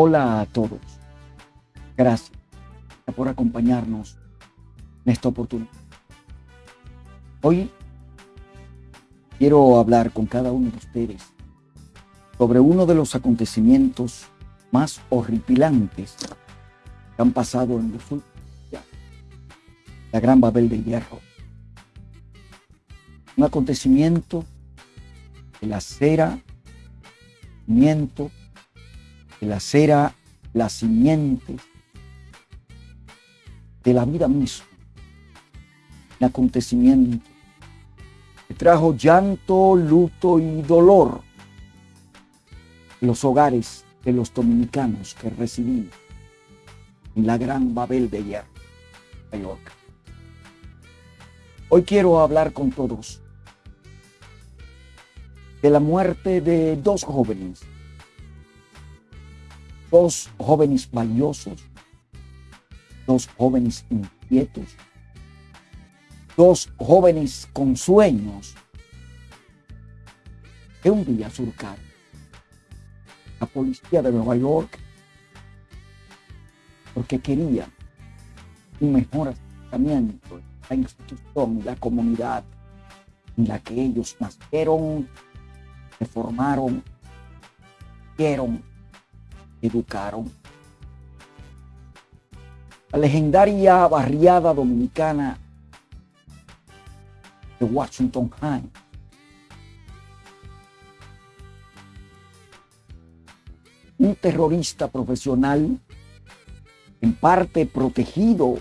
Hola a todos. Gracias por acompañarnos en esta oportunidad. Hoy quiero hablar con cada uno de ustedes sobre uno de los acontecimientos más horripilantes que han pasado en los últimos días. La Gran Babel de Hierro. Un acontecimiento que la cera, miento, que la cera las simientes de la vida misma. Un acontecimiento que trajo llanto, luto y dolor los hogares de los dominicanos que residimos en la gran Babel de Hierro, York. Hoy quiero hablar con todos de la muerte de dos jóvenes dos jóvenes valiosos, dos jóvenes inquietos, dos jóvenes con sueños. Que un día surcaron la policía de Nueva York. Porque querían un mejor acercamiento en la institución y la comunidad en la que ellos nacieron, se formaron, vieron educaron. La legendaria barriada dominicana de Washington Heights. Un terrorista profesional, en parte protegido,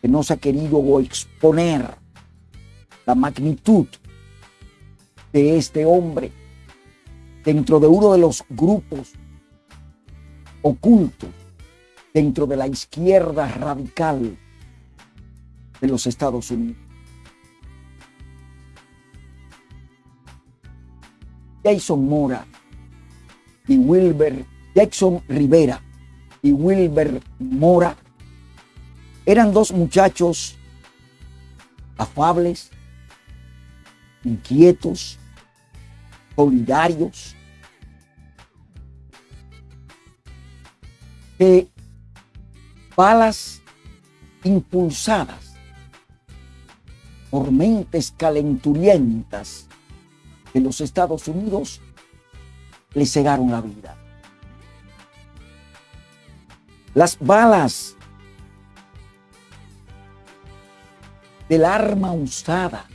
que no se ha querido exponer la magnitud de este hombre dentro de uno de los grupos oculto dentro de la izquierda radical de los Estados Unidos. Jason Mora y Wilber, Jackson Rivera y Wilber Mora eran dos muchachos afables, inquietos, solidarios, que balas impulsadas por mentes calenturientas de los Estados Unidos le cegaron la vida. Las balas del arma usada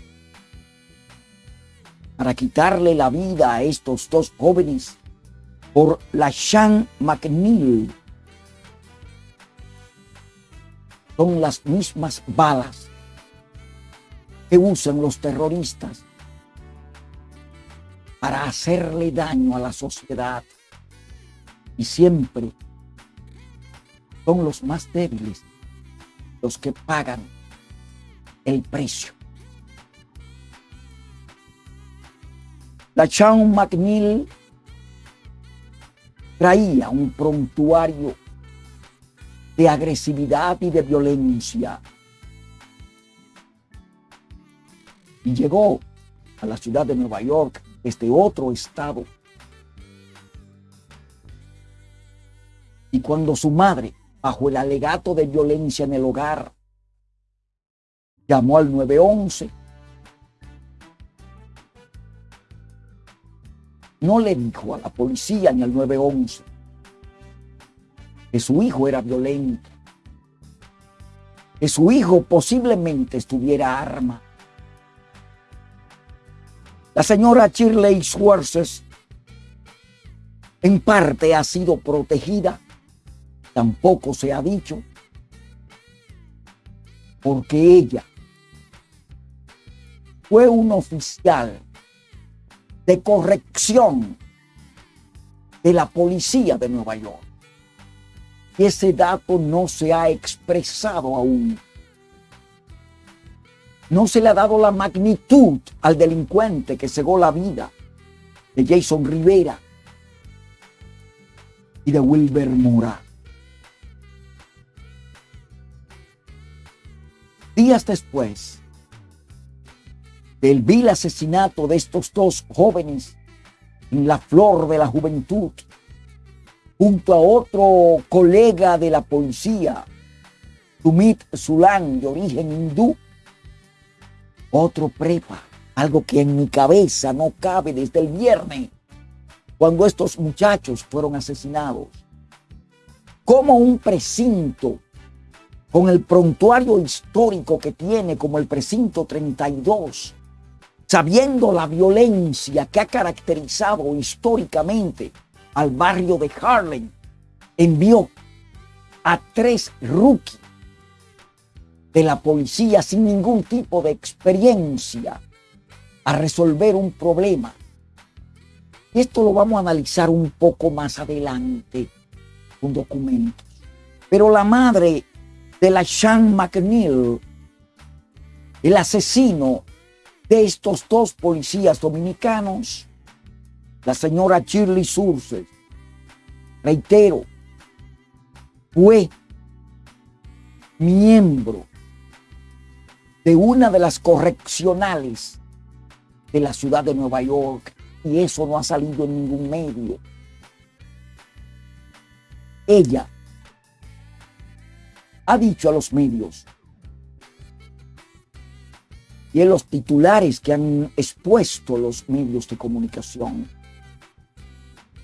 para quitarle la vida a estos dos jóvenes por la Sean McNeil son las mismas balas que usan los terroristas para hacerle daño a la sociedad. Y siempre son los más débiles los que pagan el precio. La Sean McNeil traía un prontuario de agresividad y de violencia. Y llegó a la ciudad de Nueva York este otro estado. Y cuando su madre, bajo el alegato de violencia en el hogar, llamó al 911, no le dijo a la policía ni al 911 que su hijo era violento, que su hijo posiblemente estuviera arma. La señora Shirley Schwartz en parte ha sido protegida, tampoco se ha dicho, porque ella fue un oficial de corrección de la policía de Nueva York ese dato no se ha expresado aún. No se le ha dado la magnitud al delincuente que cegó la vida de Jason Rivera y de Wilber Mora. Días después del vil asesinato de estos dos jóvenes en la flor de la juventud, junto a otro colega de la policía, Sumit Sulan, de origen hindú, otro prepa, algo que en mi cabeza no cabe desde el viernes, cuando estos muchachos fueron asesinados. Como un precinto con el prontuario histórico que tiene como el precinto 32, sabiendo la violencia que ha caracterizado históricamente al barrio de Harlem, envió a tres rookies de la policía sin ningún tipo de experiencia a resolver un problema. Esto lo vamos a analizar un poco más adelante con documentos. Pero la madre de la Sean McNeil, el asesino de estos dos policías dominicanos, la señora Shirley Surces, reitero, fue miembro de una de las correccionales de la ciudad de Nueva York y eso no ha salido en ningún medio. Ella ha dicho a los medios y en los titulares que han expuesto los medios de comunicación.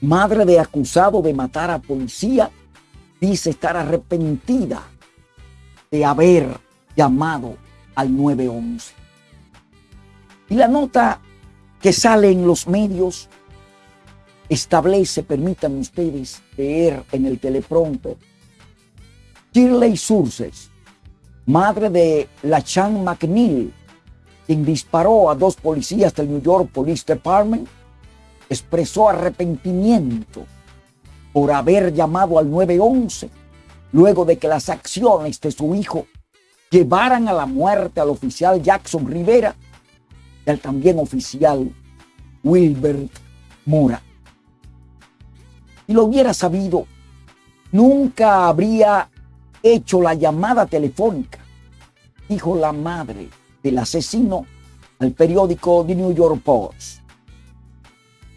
Madre de acusado de matar a policía dice estar arrepentida de haber llamado al 911. Y la nota que sale en los medios establece, permítanme ustedes leer en el teleprompter, Shirley Surces, madre de la Chan McNeil, quien disparó a dos policías del New York Police Department, expresó arrepentimiento por haber llamado al 911 luego de que las acciones de su hijo llevaran a la muerte al oficial Jackson Rivera y al también oficial Wilbert Mora. Si lo hubiera sabido, nunca habría hecho la llamada telefónica, dijo la madre del asesino al periódico The New York Post.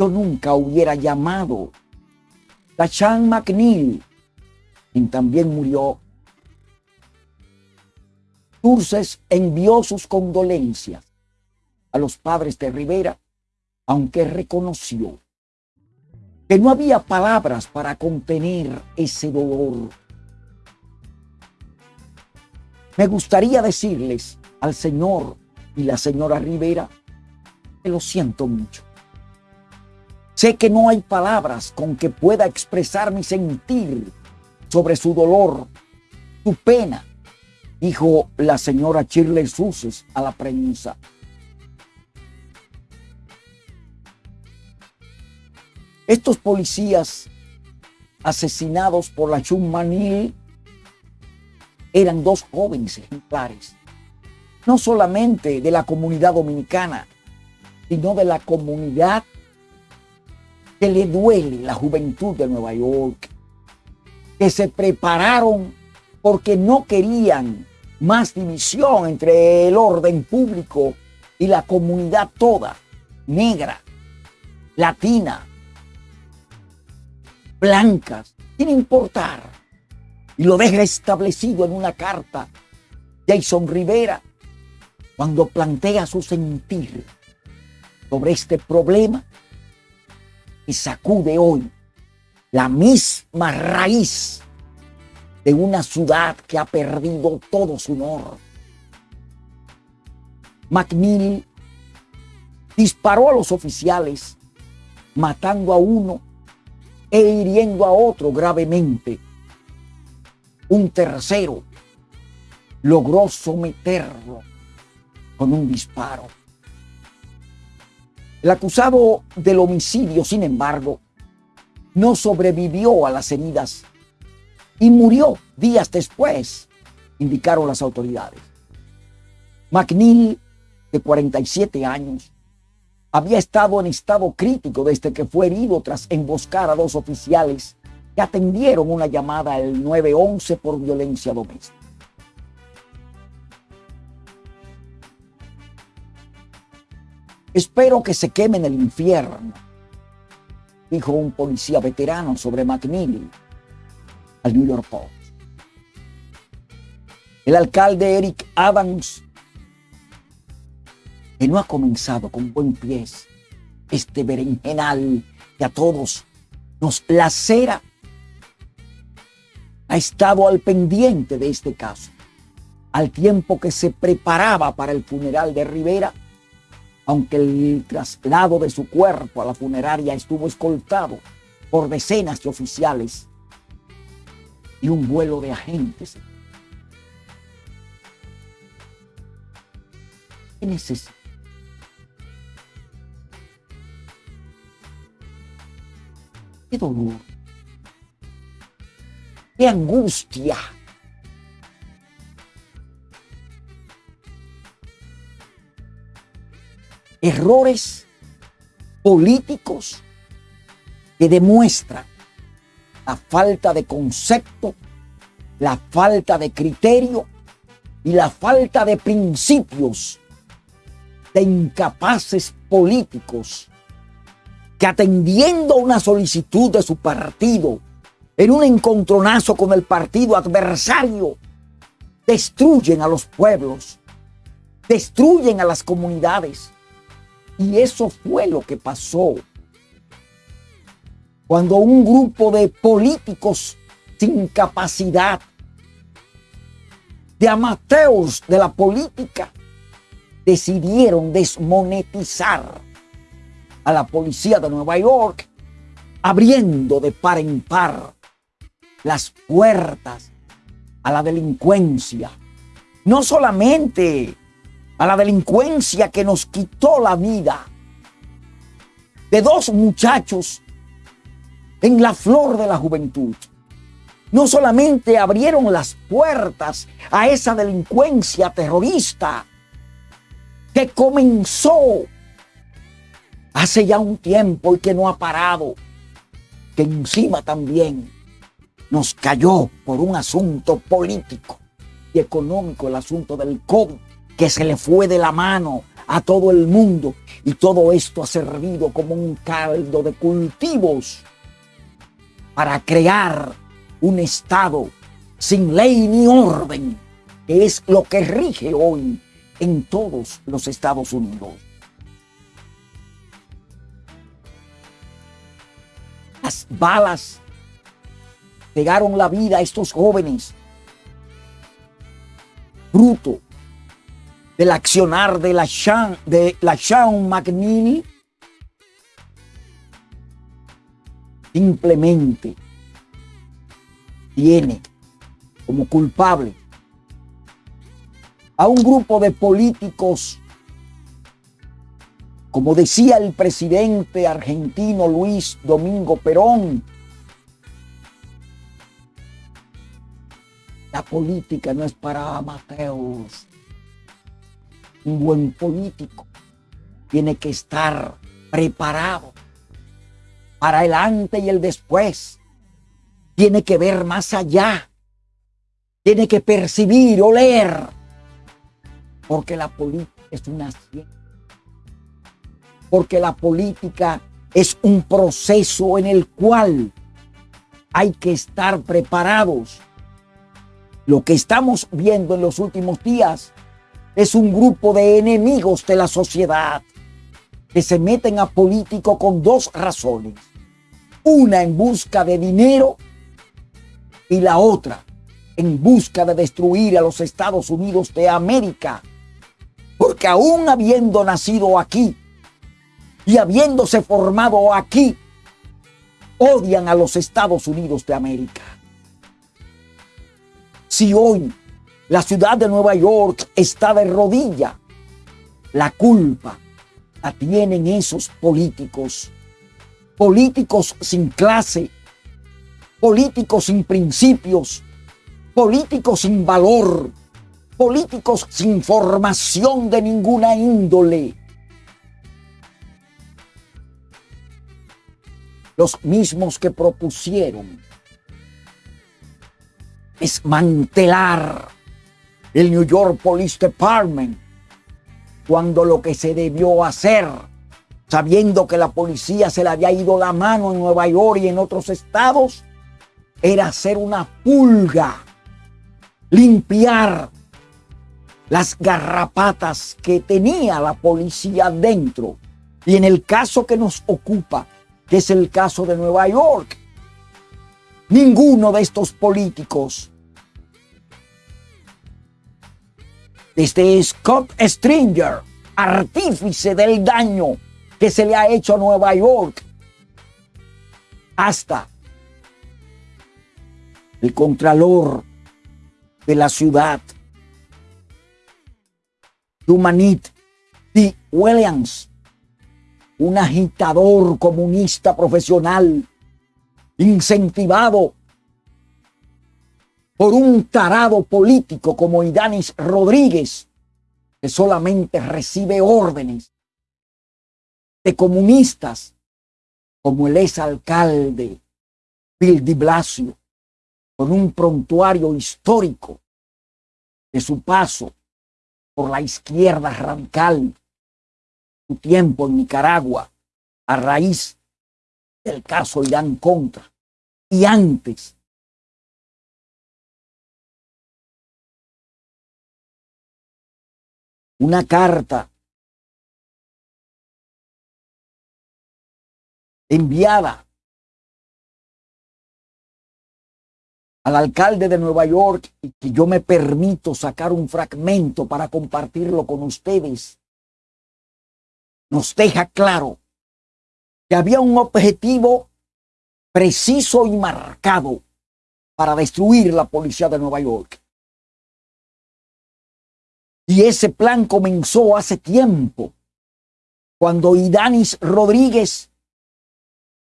Yo nunca hubiera llamado. La Chan McNeil, quien también murió Turces envió sus condolencias a los padres de Rivera, aunque reconoció que no había palabras para contener ese dolor. Me gustaría decirles al señor y la señora Rivera que lo siento mucho. Sé que no hay palabras con que pueda expresar mi sentir sobre su dolor, su pena dijo la señora Shirley Suses a la prensa. Estos policías asesinados por la Chumanil eran dos jóvenes ejemplares, no solamente de la comunidad dominicana, sino de la comunidad que le duele la juventud de Nueva York, que se prepararon porque no querían más división entre el orden público y la comunidad toda, negra, latina, blancas, sin importar. Y lo deja establecido en una carta Jason Rivera cuando plantea su sentir sobre este problema sacude hoy la misma raíz de una ciudad que ha perdido todo su honor. McNeil disparó a los oficiales, matando a uno e hiriendo a otro gravemente. Un tercero logró someterlo con un disparo. El acusado del homicidio, sin embargo, no sobrevivió a las heridas y murió días después, indicaron las autoridades. McNeil, de 47 años, había estado en estado crítico desde que fue herido tras emboscar a dos oficiales que atendieron una llamada al 911 por violencia doméstica. Espero que se queme en el infierno, dijo un policía veterano sobre McNeil al New York Post. El alcalde Eric Adams, que no ha comenzado con buen pie este berenjenal que a todos nos lacera, ha estado al pendiente de este caso, al tiempo que se preparaba para el funeral de Rivera, aunque el traslado de su cuerpo a la funeraria estuvo escoltado por decenas de oficiales y un vuelo de agentes. ¿Qué necesita? Qué dolor. Qué angustia. Errores políticos que demuestran la falta de concepto, la falta de criterio y la falta de principios de incapaces políticos que atendiendo una solicitud de su partido en un encontronazo con el partido adversario, destruyen a los pueblos, destruyen a las comunidades. Y eso fue lo que pasó cuando un grupo de políticos sin capacidad, de amateurs de la política, decidieron desmonetizar a la policía de Nueva York, abriendo de par en par las puertas a la delincuencia. No solamente a la delincuencia que nos quitó la vida de dos muchachos en la flor de la juventud. No solamente abrieron las puertas a esa delincuencia terrorista que comenzó hace ya un tiempo y que no ha parado, que encima también nos cayó por un asunto político y económico, el asunto del COVID, que se le fue de la mano a todo el mundo y todo esto ha servido como un caldo de cultivos para crear un Estado sin ley ni orden, que es lo que rige hoy en todos los Estados Unidos. Las balas pegaron la vida a estos jóvenes, fruto del accionar de la Sean, de la McNeely simplemente tiene como culpable a un grupo de políticos, como decía el presidente argentino Luis Domingo Perón, la política no es para amateurs. Un buen político tiene que estar preparado para el antes y el después. Tiene que ver más allá. Tiene que percibir, oler. Porque la política es una ciencia. Porque la política es un proceso en el cual hay que estar preparados. Lo que estamos viendo en los últimos días es un grupo de enemigos de la sociedad que se meten a político con dos razones una en busca de dinero y la otra en busca de destruir a los Estados Unidos de América. Porque aún habiendo nacido aquí y habiéndose formado aquí, odian a los Estados Unidos de América. Si hoy la ciudad de Nueva York está de rodilla, la culpa la tienen esos políticos. Políticos sin clase, políticos sin principios, políticos sin valor, políticos sin formación de ninguna índole. Los mismos que propusieron desmantelar el New York Police Department cuando lo que se debió hacer sabiendo que la policía se le había ido la mano en Nueva York y en otros estados, era hacer una pulga, limpiar las garrapatas que tenía la policía dentro. Y en el caso que nos ocupa, que es el caso de Nueva York, ninguno de estos políticos, desde Scott Stringer, artífice del daño que se le ha hecho a Nueva York, hasta el contralor de la ciudad, Humanit D. Williams, un agitador comunista profesional, incentivado por un tarado político como Idanis Rodríguez, que solamente recibe órdenes de comunistas como el ex alcalde Bill de Blasio, con un prontuario histórico de su paso por la izquierda radical, su tiempo en Nicaragua, a raíz del caso Irán Contra, y antes una carta enviada al alcalde de Nueva York y que yo me permito sacar un fragmento para compartirlo con ustedes, nos deja claro que había un objetivo preciso y marcado para destruir la policía de Nueva York. Y ese plan comenzó hace tiempo, cuando Idanis Rodríguez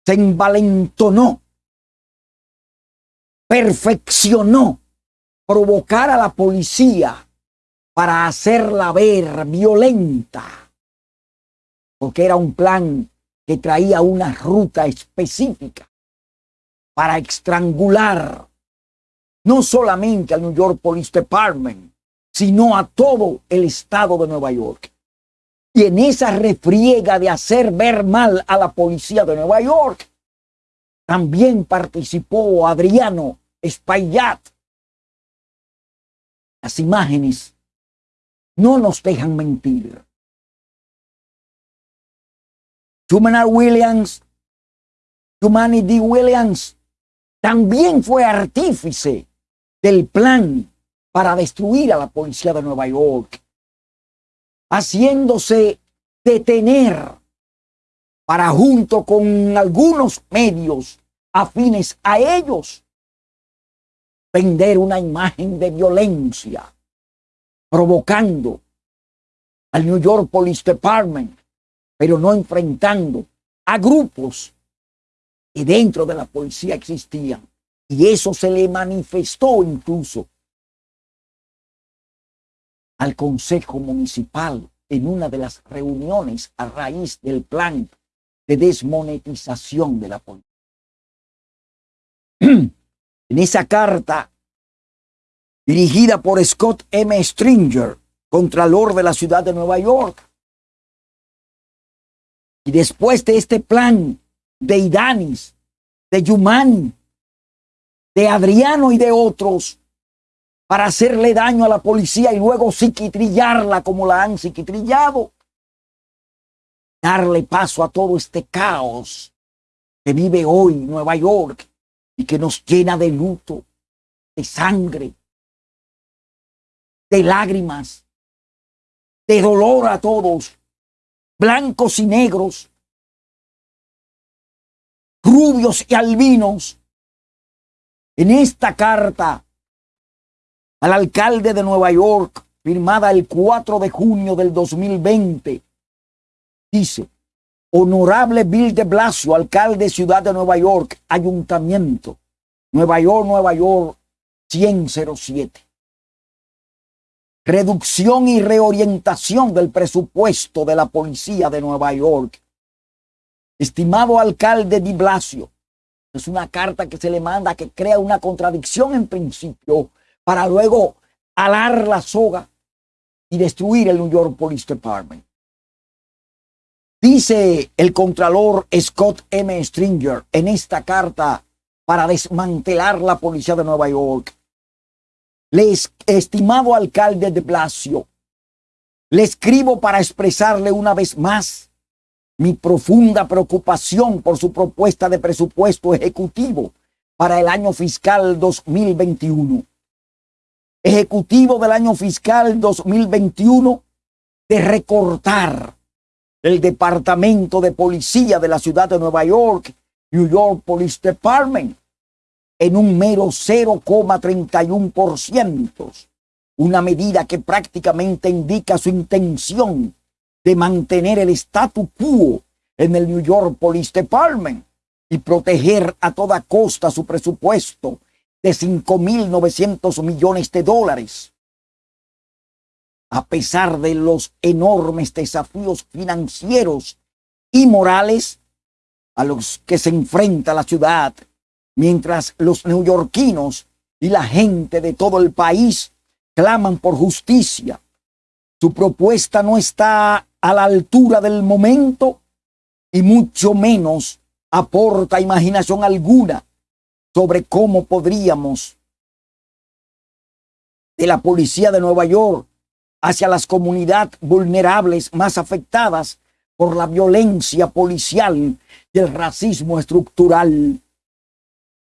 se envalentonó perfeccionó provocar a la policía para hacerla ver violenta, porque era un plan que traía una ruta específica para estrangular no solamente al New York Police Department, sino a todo el estado de Nueva York. Y en esa refriega de hacer ver mal a la policía de Nueva York, también participó Adriano Espaillat. Las imágenes no nos dejan mentir. Truman Williams, Humani D. Williams, también fue artífice del plan para destruir a la policía de Nueva York, haciéndose detener para junto con algunos medios afines a ellos vender una imagen de violencia, provocando al New York Police Department, pero no enfrentando a grupos que dentro de la policía existían. Y eso se le manifestó incluso al Consejo Municipal en una de las reuniones a raíz del plan de desmonetización de la policía. En esa carta dirigida por Scott M. Stringer, contralor de la ciudad de Nueva York. Y después de este plan de Idanis, de Yumani, de Adriano y de otros, para hacerle daño a la policía y luego psiquitrillarla como la han psiquitrillado, darle paso a todo este caos que vive hoy Nueva York y que nos llena de luto, de sangre, de lágrimas, de dolor a todos, blancos y negros, rubios y albinos. En esta carta al alcalde de Nueva York, firmada el 4 de junio del 2020, dice, Honorable Bill de Blasio, alcalde Ciudad de Nueva York, Ayuntamiento, Nueva York, Nueva York, 107. Reducción y reorientación del presupuesto de la policía de Nueva York. Estimado alcalde de Blasio, es una carta que se le manda que crea una contradicción en principio para luego alar la soga y destruir el New York Police Department. Dice el contralor Scott M. Stringer en esta carta para desmantelar la policía de Nueva York. Les, estimado alcalde de Blasio, le escribo para expresarle una vez más mi profunda preocupación por su propuesta de presupuesto ejecutivo para el año fiscal 2021. Ejecutivo del año fiscal 2021 de recortar el Departamento de Policía de la ciudad de Nueva York, New York Police Department, en un mero 0,31%, una medida que prácticamente indica su intención de mantener el statu quo en el New York Police Department y proteger a toda costa su presupuesto de 5.900 millones de dólares. A pesar de los enormes desafíos financieros y morales a los que se enfrenta la ciudad, mientras los neoyorquinos y la gente de todo el país claman por justicia, su propuesta no está a la altura del momento y mucho menos aporta imaginación alguna sobre cómo podríamos de la policía de Nueva York hacia las comunidades vulnerables más afectadas por la violencia policial y el racismo estructural.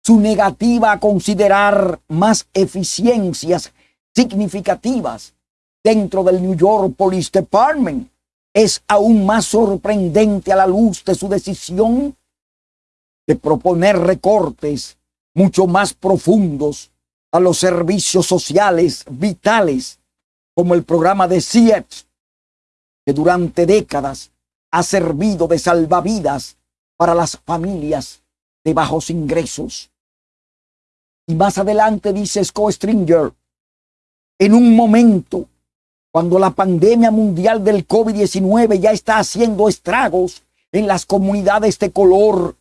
Su negativa a considerar más eficiencias significativas dentro del New York Police Department es aún más sorprendente a la luz de su decisión de proponer recortes mucho más profundos a los servicios sociales vitales como el programa de CIEPS, que durante décadas ha servido de salvavidas para las familias de bajos ingresos. Y más adelante dice Scott Stringer, en un momento cuando la pandemia mundial del COVID-19 ya está haciendo estragos en las comunidades de color,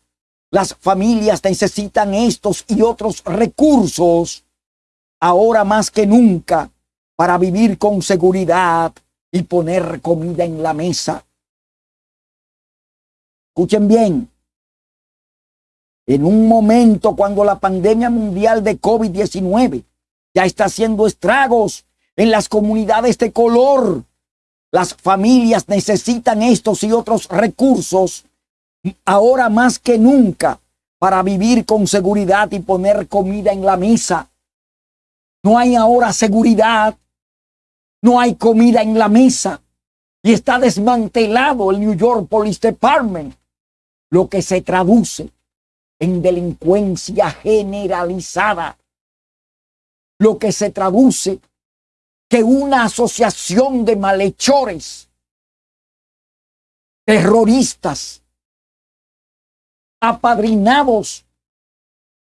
las familias necesitan estos y otros recursos ahora más que nunca para vivir con seguridad y poner comida en la mesa. Escuchen bien, en un momento cuando la pandemia mundial de COVID-19 ya está haciendo estragos en las comunidades de color, las familias necesitan estos y otros recursos ahora más que nunca para vivir con seguridad y poner comida en la mesa. No hay ahora seguridad, no hay comida en la mesa. Y está desmantelado el New York Police Department lo que se traduce en delincuencia generalizada, lo que se traduce que una asociación de malhechores, terroristas, apadrinados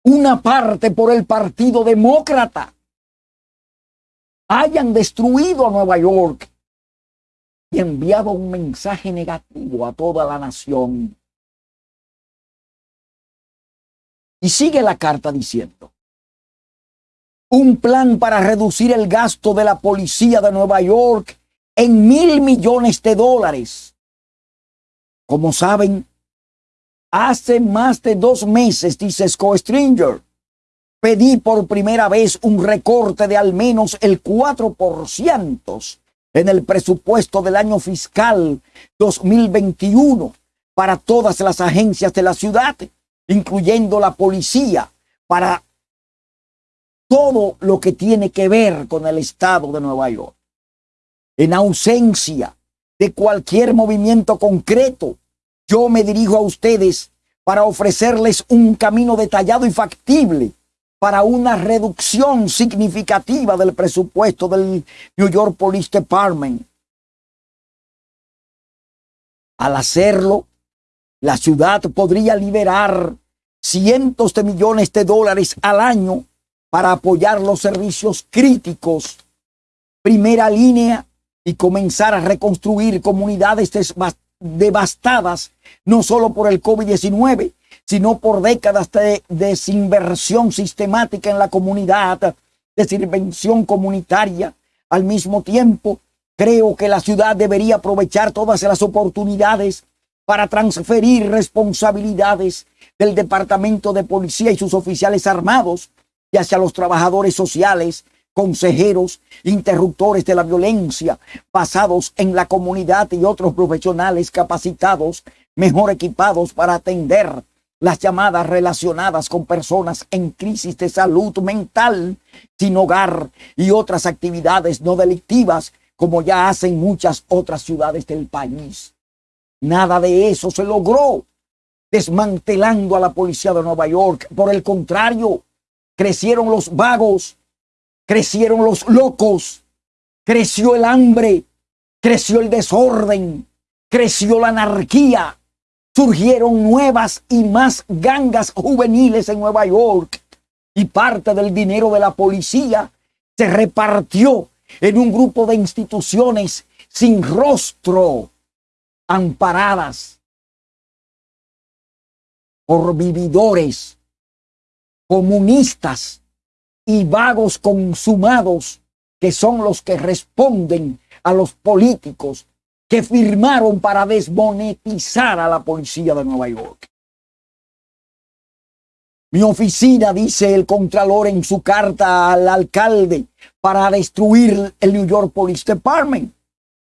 una parte por el Partido Demócrata, hayan destruido a Nueva York y enviado un mensaje negativo a toda la nación. Y sigue la carta diciendo, un plan para reducir el gasto de la policía de Nueva York en mil millones de dólares. Como saben, hace más de dos meses, dice Scott Stringer, pedí por primera vez un recorte de al menos el 4% en el presupuesto del año fiscal 2021 para todas las agencias de la ciudad incluyendo la policía, para todo lo que tiene que ver con el estado de Nueva York. En ausencia de cualquier movimiento concreto, yo me dirijo a ustedes para ofrecerles un camino detallado y factible para una reducción significativa del presupuesto del New York Police Department. Al hacerlo, la ciudad podría liberar cientos de millones de dólares al año para apoyar los servicios críticos, primera línea, y comenzar a reconstruir comunidades devastadas, no solo por el COVID-19, sino por décadas de desinversión sistemática en la comunidad, desinvención comunitaria. Al mismo tiempo, creo que la ciudad debería aprovechar todas las oportunidades para transferir responsabilidades del Departamento de Policía y sus oficiales armados y hacia los trabajadores sociales, consejeros, interruptores de la violencia, basados en la comunidad y otros profesionales capacitados, mejor equipados para atender las llamadas relacionadas con personas en crisis de salud mental, sin hogar y otras actividades no delictivas, como ya hacen muchas otras ciudades del país. Nada de eso se logró desmantelando a la policía de Nueva York. Por el contrario, crecieron los vagos, crecieron los locos, creció el hambre, creció el desorden, creció la anarquía, surgieron nuevas y más gangas juveniles en Nueva York y parte del dinero de la policía se repartió en un grupo de instituciones sin rostro, amparadas por vividores, comunistas y vagos consumados que son los que responden a los políticos que firmaron para desmonetizar a la policía de Nueva York. Mi oficina, dice el Contralor en su carta al alcalde, para destruir el New York Police Department,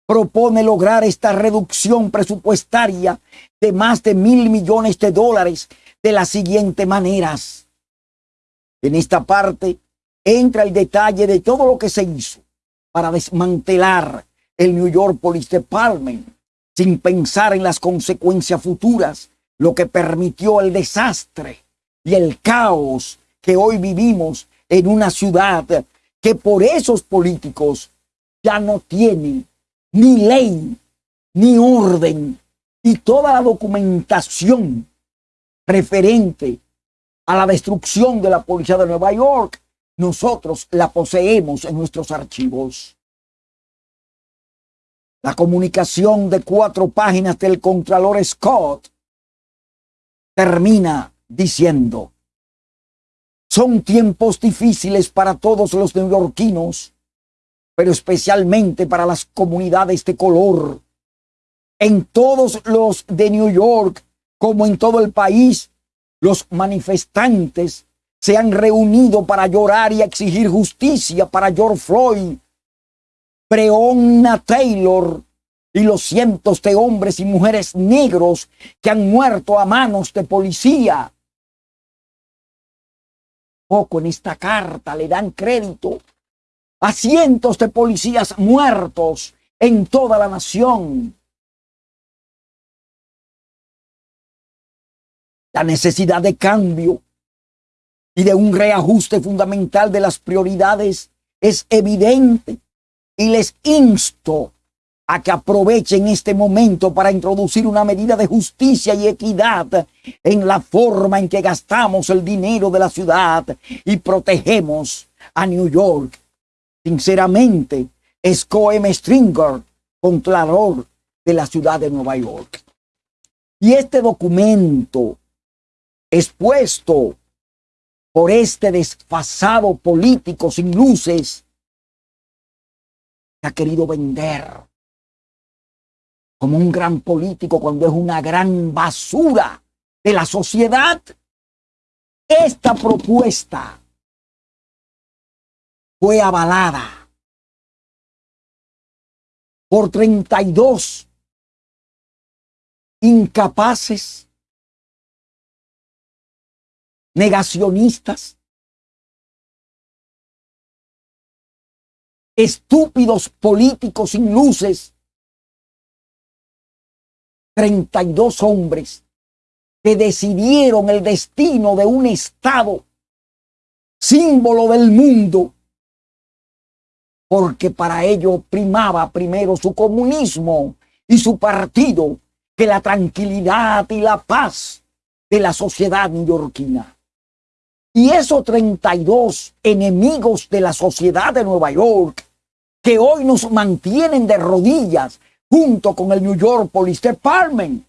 propone lograr esta reducción presupuestaria de más de mil millones de dólares de las siguientes maneras. En esta parte entra el detalle de todo lo que se hizo para desmantelar el New York Police Department sin pensar en las consecuencias futuras, lo que permitió el desastre y el caos que hoy vivimos en una ciudad que por esos políticos ya no tiene ni ley, ni orden, y toda la documentación referente a la destrucción de la policía de Nueva York, nosotros la poseemos en nuestros archivos. La comunicación de cuatro páginas del Contralor Scott termina diciendo, son tiempos difíciles para todos los neoyorquinos, pero especialmente para las comunidades de color. En todos los de New York, como en todo el país, los manifestantes se han reunido para llorar y exigir justicia para George Floyd, Breonna Taylor y los cientos de hombres y mujeres negros que han muerto a manos de policía. Poco en esta carta le dan crédito a cientos de policías muertos en toda la nación. La necesidad de cambio y de un reajuste fundamental de las prioridades es evidente y les insto a que aprovechen este momento para introducir una medida de justicia y equidad en la forma en que gastamos el dinero de la ciudad y protegemos a New York. Sinceramente, es Coem Stringer, contralor de la ciudad de Nueva York. Y este documento expuesto por este desfasado político sin luces ha querido vender como un gran político cuando es una gran basura de la sociedad. Esta propuesta fue avalada por 32 incapaces, negacionistas, estúpidos políticos sin luces, 32 hombres que decidieron el destino de un Estado, símbolo del mundo, porque para ello primaba primero su comunismo y su partido que la tranquilidad y la paz de la sociedad neoyorquina. Y esos 32 enemigos de la sociedad de Nueva York que hoy nos mantienen de rodillas junto con el New York Police Department.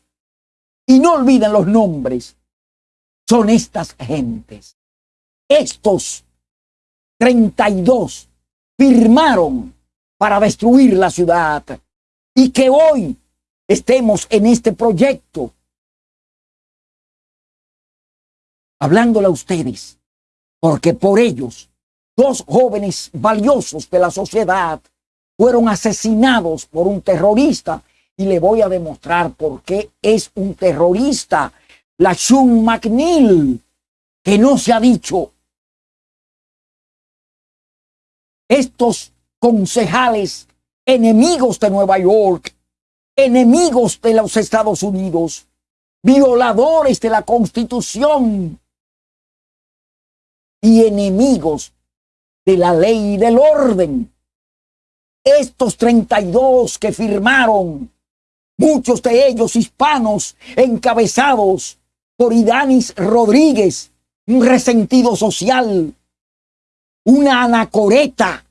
Y no olviden los nombres. Son estas gentes. Estos 32 firmaron para destruir la ciudad y que hoy estemos en este proyecto. Hablándole a ustedes, porque por ellos, dos jóvenes valiosos de la sociedad fueron asesinados por un terrorista y le voy a demostrar por qué es un terrorista. La Shun McNeil, que no se ha dicho. Estos concejales enemigos de Nueva York, enemigos de los Estados Unidos, violadores de la Constitución y enemigos de la ley y del orden. Estos 32 que firmaron, muchos de ellos hispanos, encabezados por Idanis Rodríguez, un resentido social, una anacoreta,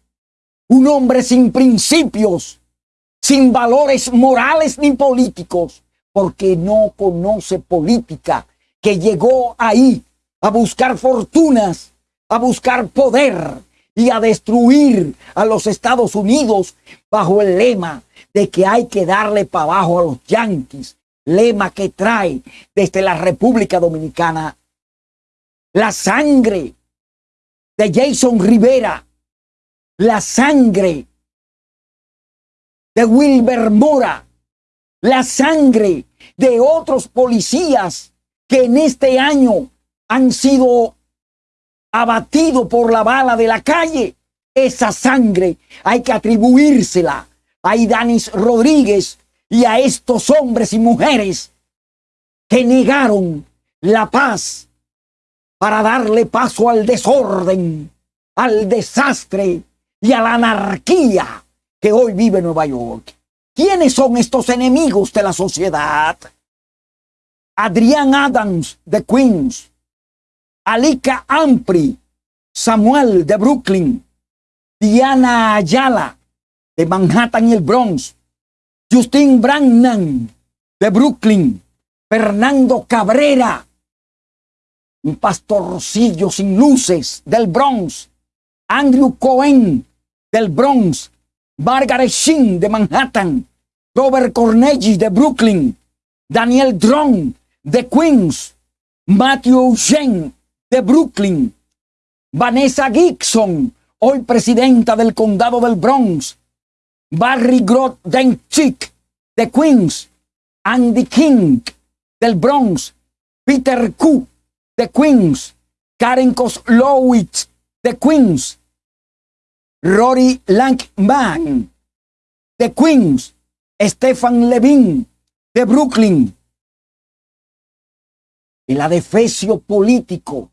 un hombre sin principios, sin valores morales ni políticos, porque no conoce política, que llegó ahí a buscar fortunas, a buscar poder y a destruir a los Estados Unidos bajo el lema de que hay que darle para abajo a los yanquis, lema que trae desde la República Dominicana la sangre de Jason Rivera, la sangre de Wilber Mora, la sangre de otros policías que en este año han sido abatidos por la bala de la calle. Esa sangre hay que atribuírsela a Idanis Rodríguez y a estos hombres y mujeres que negaron la paz para darle paso al desorden, al desastre y a la anarquía que hoy vive Nueva York. ¿Quiénes son estos enemigos de la sociedad? Adrián Adams de Queens, Alika Ampri, Samuel de Brooklyn, Diana Ayala de Manhattan y el Bronx, Justin Brannan de Brooklyn, Fernando Cabrera un pastorcillo sin luces del Bronx, Andrew Cohen del Bronx, Margaret Sheen de Manhattan, Robert Cornegi de Brooklyn, Daniel Drone de Queens, Matthew Shen de Brooklyn, Vanessa Gibson, hoy presidenta del condado del Bronx, Barry Grodenchik de Queens, Andy King del Bronx, Peter Q de Queens, Karen Koslowitz de Queens, Rory Langman de Queens, Stefan Levin de Brooklyn. El adefesio político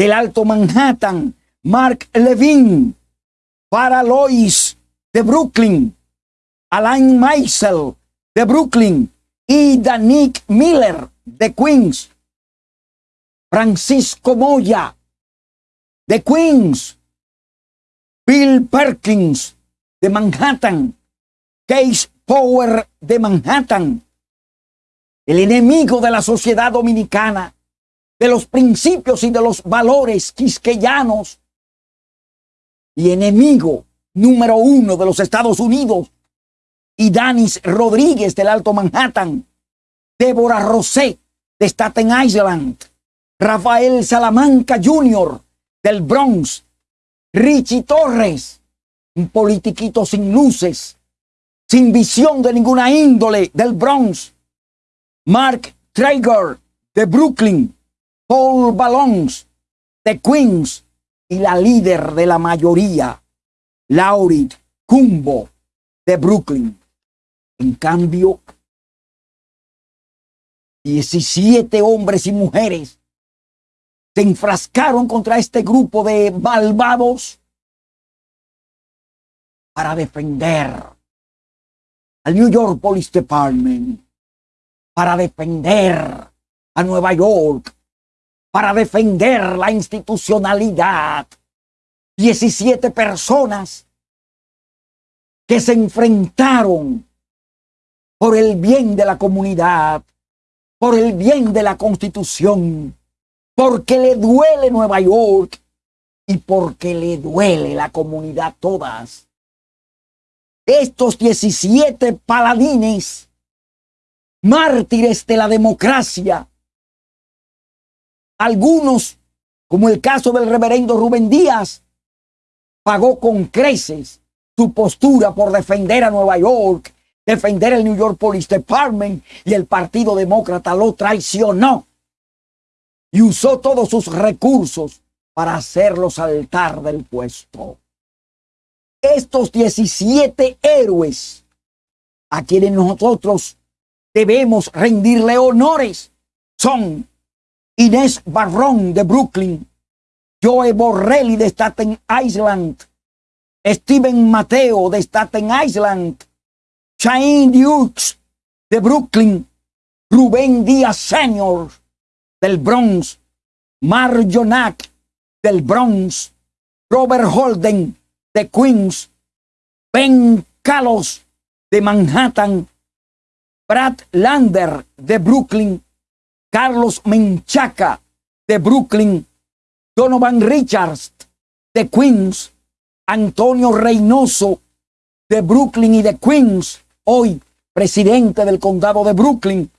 del Alto Manhattan, Mark Levin, para Lois de Brooklyn, Alain Meisel de Brooklyn y Danik Miller de Queens. Francisco Moya de Queens, Bill Perkins de Manhattan, Case Power de Manhattan, el enemigo de la sociedad dominicana, de los principios y de los valores quisqueyanos, y enemigo número uno de los Estados Unidos, y Danis Rodríguez del Alto Manhattan, Débora Rosé de Staten Island, Rafael Salamanca Jr. del Bronx, Richie Torres, un politiquito sin luces, sin visión de ninguna índole del Bronx, Mark Traeger de Brooklyn, Paul Ballons de Queens y la líder de la mayoría, Laurie Cumbo de Brooklyn. En cambio, 17 hombres y mujeres se enfrascaron contra este grupo de malvados para defender al New York Police Department, para defender a Nueva York, para defender la institucionalidad. 17 personas que se enfrentaron por el bien de la comunidad, por el bien de la constitución, porque le duele Nueva York y porque le duele la comunidad todas. estos 17 paladines, mártires de la democracia, algunos, como el caso del reverendo Rubén Díaz, pagó con creces su postura por defender a Nueva York, defender el New York Police Department y el Partido Demócrata lo traicionó y usó todos sus recursos para hacerlo saltar del puesto. Estos 17 héroes a quienes nosotros debemos rendirle honores son Inés Barrón de Brooklyn, Joe Borrelli de Staten Island, Steven Mateo de Staten Island, Shane Dukes de Brooklyn, Rubén Díaz Senior del Bronx, Marjonac del Bronx, Robert Holden de Queens, Ben Carlos de Manhattan, Brad Lander de Brooklyn, Carlos Menchaca de Brooklyn, Donovan Richards de Queens, Antonio Reynoso de Brooklyn y de Queens, hoy presidente del condado de Brooklyn,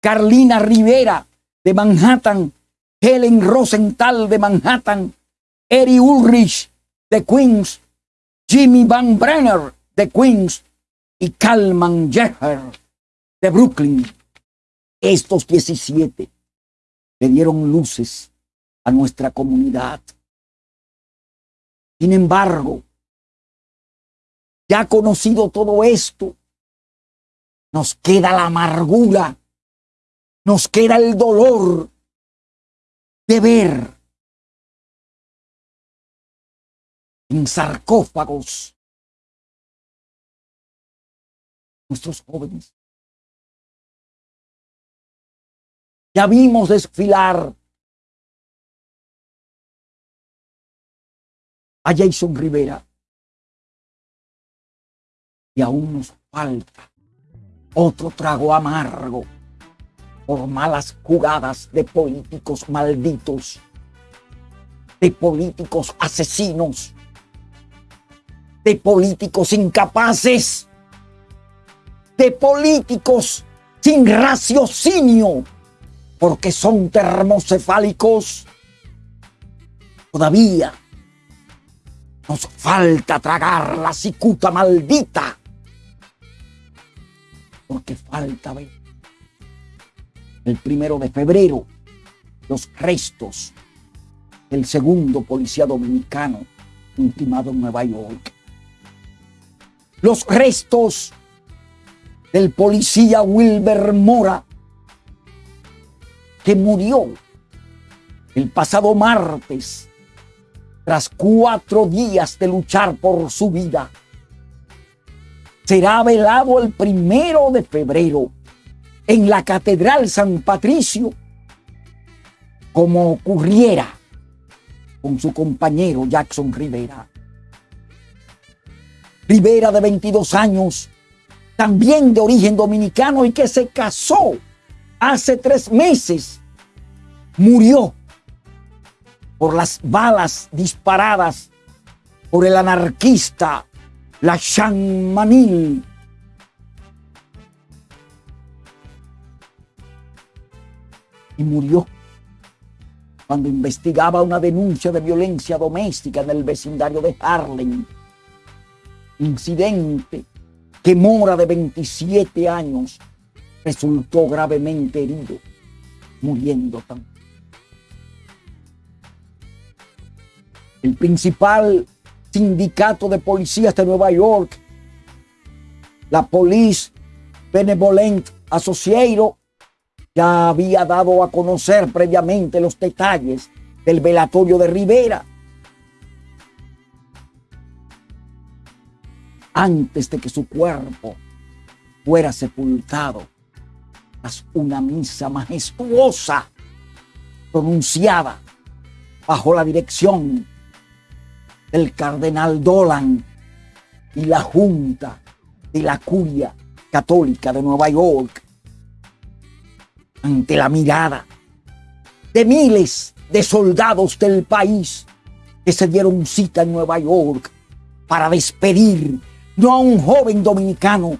Carlina Rivera de Manhattan, Helen Rosenthal de Manhattan, Eri Ulrich de Queens, Jimmy Van Brenner de Queens. Y Calman Jeffer de Brooklyn. Estos 17 le dieron luces a nuestra comunidad. Sin embargo, ya conocido todo esto, nos queda la amargura, nos queda el dolor de ver en sarcófagos nuestros jóvenes Ya vimos desfilar a Jason Rivera. Y aún nos falta otro trago amargo por malas jugadas de políticos malditos, de políticos asesinos, de políticos incapaces, de políticos sin raciocinio porque son termocefálicos, todavía nos falta tragar la cicuta maldita. Porque falta ver el primero de febrero los restos del segundo policía dominicano ultimado en Nueva York. Los restos del policía Wilber Mora que murió el pasado martes tras cuatro días de luchar por su vida. Será velado el primero de febrero en la Catedral San Patricio, como ocurriera con su compañero Jackson Rivera. Rivera de 22 años, también de origen dominicano y que se casó hace tres meses murió por las balas disparadas por el anarquista La Manil. Y murió cuando investigaba una denuncia de violencia doméstica en el vecindario de Harlem. Incidente que Mora de 27 años resultó gravemente herido, muriendo también. El principal sindicato de policías de Nueva York, la Police Benevolent Association, ya había dado a conocer previamente los detalles del velatorio de Rivera. Antes de que su cuerpo fuera sepultado una misa majestuosa pronunciada bajo la dirección del cardenal Dolan y la Junta de la Curia Católica de Nueva York ante la mirada de miles de soldados del país que se dieron cita en Nueva York para despedir no a un joven dominicano,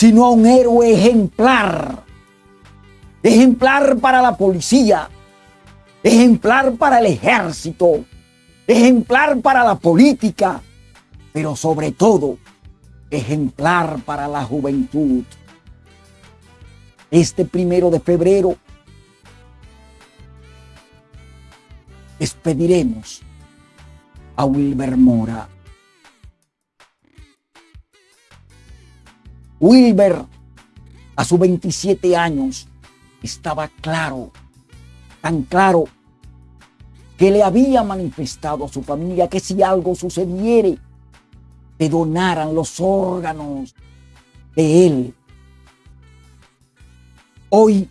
sino a un héroe ejemplar. Ejemplar para la policía, ejemplar para el ejército, ejemplar para la política, pero sobre todo ejemplar para la juventud. Este primero de febrero despediremos a Wilber Mora. Wilber, a sus 27 años, estaba claro, tan claro, que le había manifestado a su familia que si algo sucediere, le donaran los órganos de él. Hoy,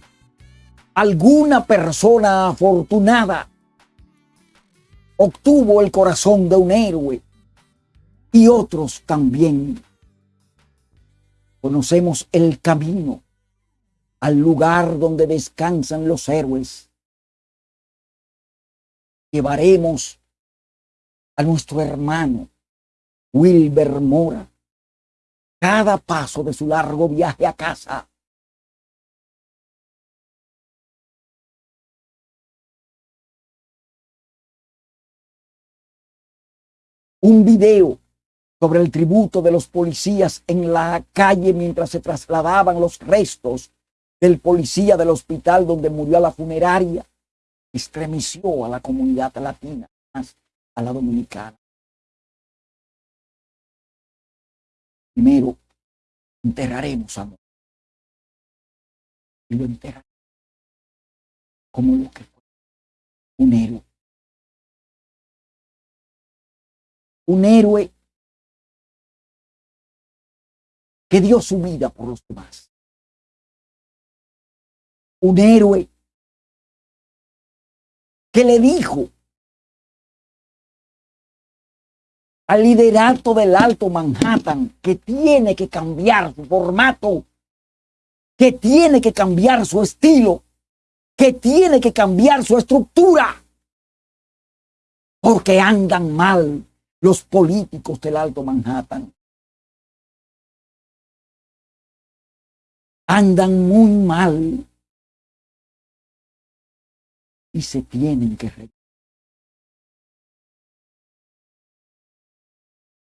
alguna persona afortunada obtuvo el corazón de un héroe y otros también. Conocemos el camino al lugar donde descansan los héroes. Llevaremos a nuestro hermano Wilber Mora cada paso de su largo viaje a casa. Un video sobre el tributo de los policías en la calle mientras se trasladaban los restos del policía del hospital donde murió a la funeraria, estremeció a la comunidad latina, a la dominicana. Primero, enterraremos a Y lo enterraremos como lo que fue, un héroe. Un héroe que dio su vida por los demás un héroe que le dijo al liderato del Alto Manhattan que tiene que cambiar su formato, que tiene que cambiar su estilo, que tiene que cambiar su estructura, porque andan mal los políticos del Alto Manhattan. Andan muy mal y se tienen que revisar.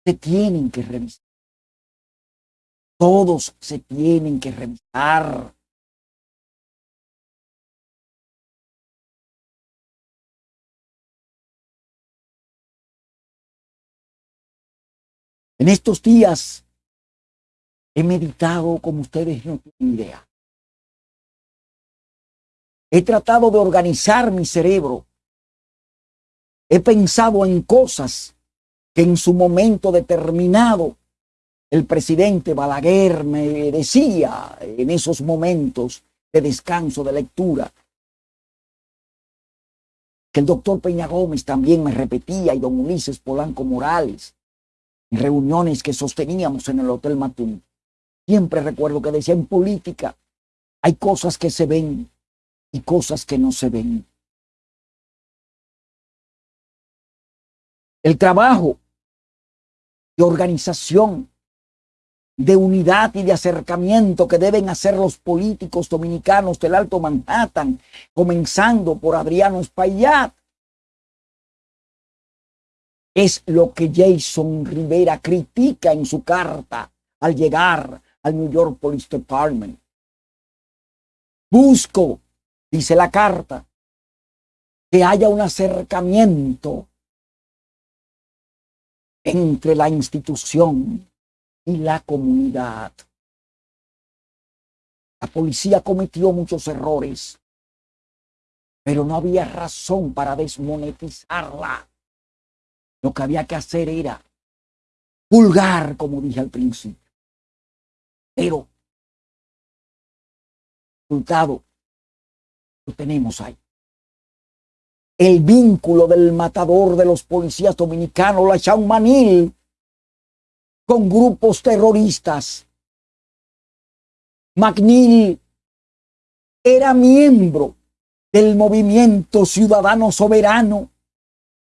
Se tienen que revisar. Todos se tienen que revisar. En estos días he meditado como ustedes no tienen idea. He tratado de organizar mi cerebro. He pensado en cosas que en su momento determinado el presidente Balaguer me decía en esos momentos de descanso, de lectura. Que el doctor Peña Gómez también me repetía y don Ulises Polanco Morales en reuniones que sosteníamos en el Hotel Matún. Siempre recuerdo que decía en política hay cosas que se ven y cosas que no se ven. El trabajo de organización, de unidad y de acercamiento que deben hacer los políticos dominicanos del Alto Manhattan, comenzando por Adriano Espaillat, es lo que Jason Rivera critica en su carta al llegar al New York Police Department. Busco dice la carta, que haya un acercamiento entre la institución y la comunidad. La policía cometió muchos errores, pero no había razón para desmonetizarla. Lo que había que hacer era pulgar, como dije al principio. Pero, resultado, tenemos ahí. El vínculo del matador de los policías dominicanos, la Chaumanil, con grupos terroristas. McNeil era miembro del movimiento ciudadano soberano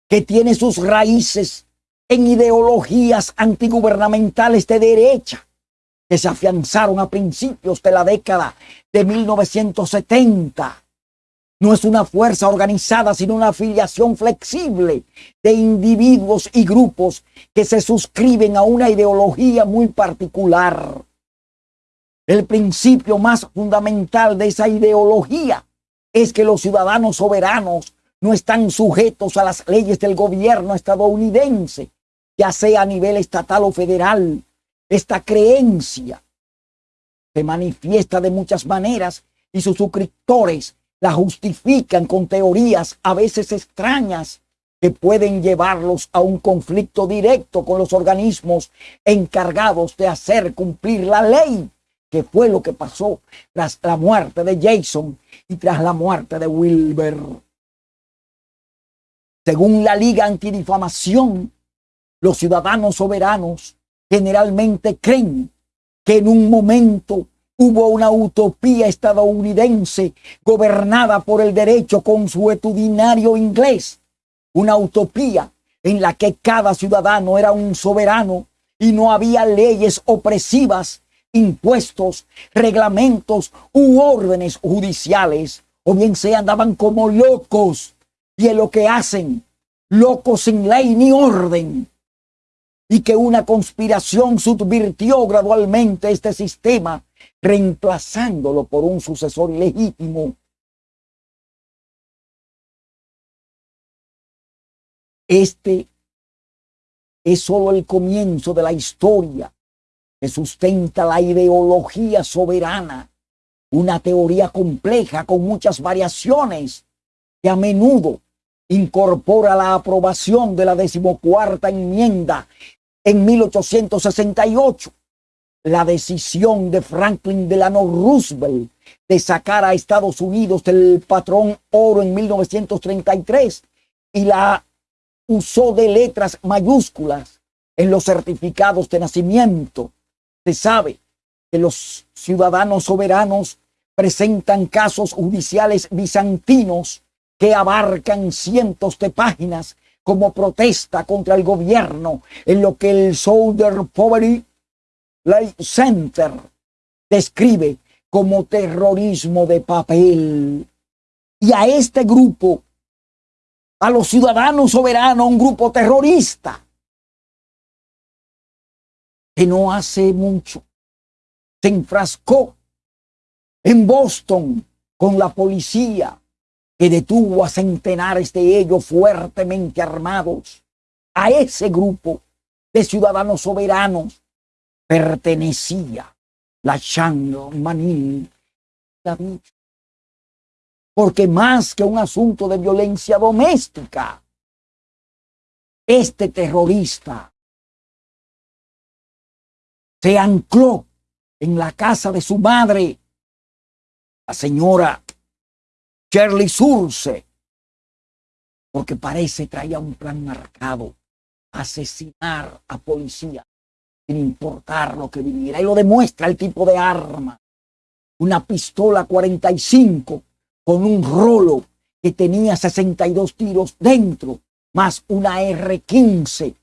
que tiene sus raíces en ideologías antigubernamentales de derecha que se afianzaron a principios de la década de 1970. No es una fuerza organizada, sino una afiliación flexible de individuos y grupos que se suscriben a una ideología muy particular. El principio más fundamental de esa ideología es que los ciudadanos soberanos no están sujetos a las leyes del gobierno estadounidense, ya sea a nivel estatal o federal. Esta creencia se manifiesta de muchas maneras y sus suscriptores la justifican con teorías a veces extrañas que pueden llevarlos a un conflicto directo con los organismos encargados de hacer cumplir la ley, que fue lo que pasó tras la muerte de Jason y tras la muerte de Wilber. Según la Liga Antidifamación, los ciudadanos soberanos generalmente creen que en un momento hubo una utopía estadounidense gobernada por el derecho consuetudinario inglés, una utopía en la que cada ciudadano era un soberano y no había leyes opresivas, impuestos, reglamentos u órdenes judiciales, o bien se andaban como locos. Y en lo que hacen, locos sin ley ni orden, y que una conspiración subvirtió gradualmente este sistema, reemplazándolo por un sucesor legítimo. Este es solo el comienzo de la historia que sustenta la ideología soberana, una teoría compleja con muchas variaciones que a menudo incorpora la aprobación de la decimocuarta enmienda en 1868 la decisión de Franklin Delano Roosevelt de sacar a Estados Unidos del patrón oro en 1933 y la usó de letras mayúsculas en los certificados de nacimiento. Se sabe que los ciudadanos soberanos presentan casos judiciales bizantinos que abarcan cientos de páginas como protesta contra el gobierno en lo que el Soldier Poverty Light Center describe como terrorismo de papel. Y a este grupo, a los ciudadanos soberanos, un grupo terrorista, que no hace mucho se enfrascó en Boston con la policía que detuvo a centenares de ellos fuertemente armados. A ese grupo de ciudadanos soberanos pertenecía la Chang Manil Porque más que un asunto de violencia doméstica, este terrorista se ancló en la casa de su madre, la señora Shirley Surse, porque parece traía un plan marcado, asesinar a policía, sin importar lo que viniera. Y lo demuestra el tipo de arma. Una pistola 45 con un rolo que tenía 62 tiros dentro, más una R15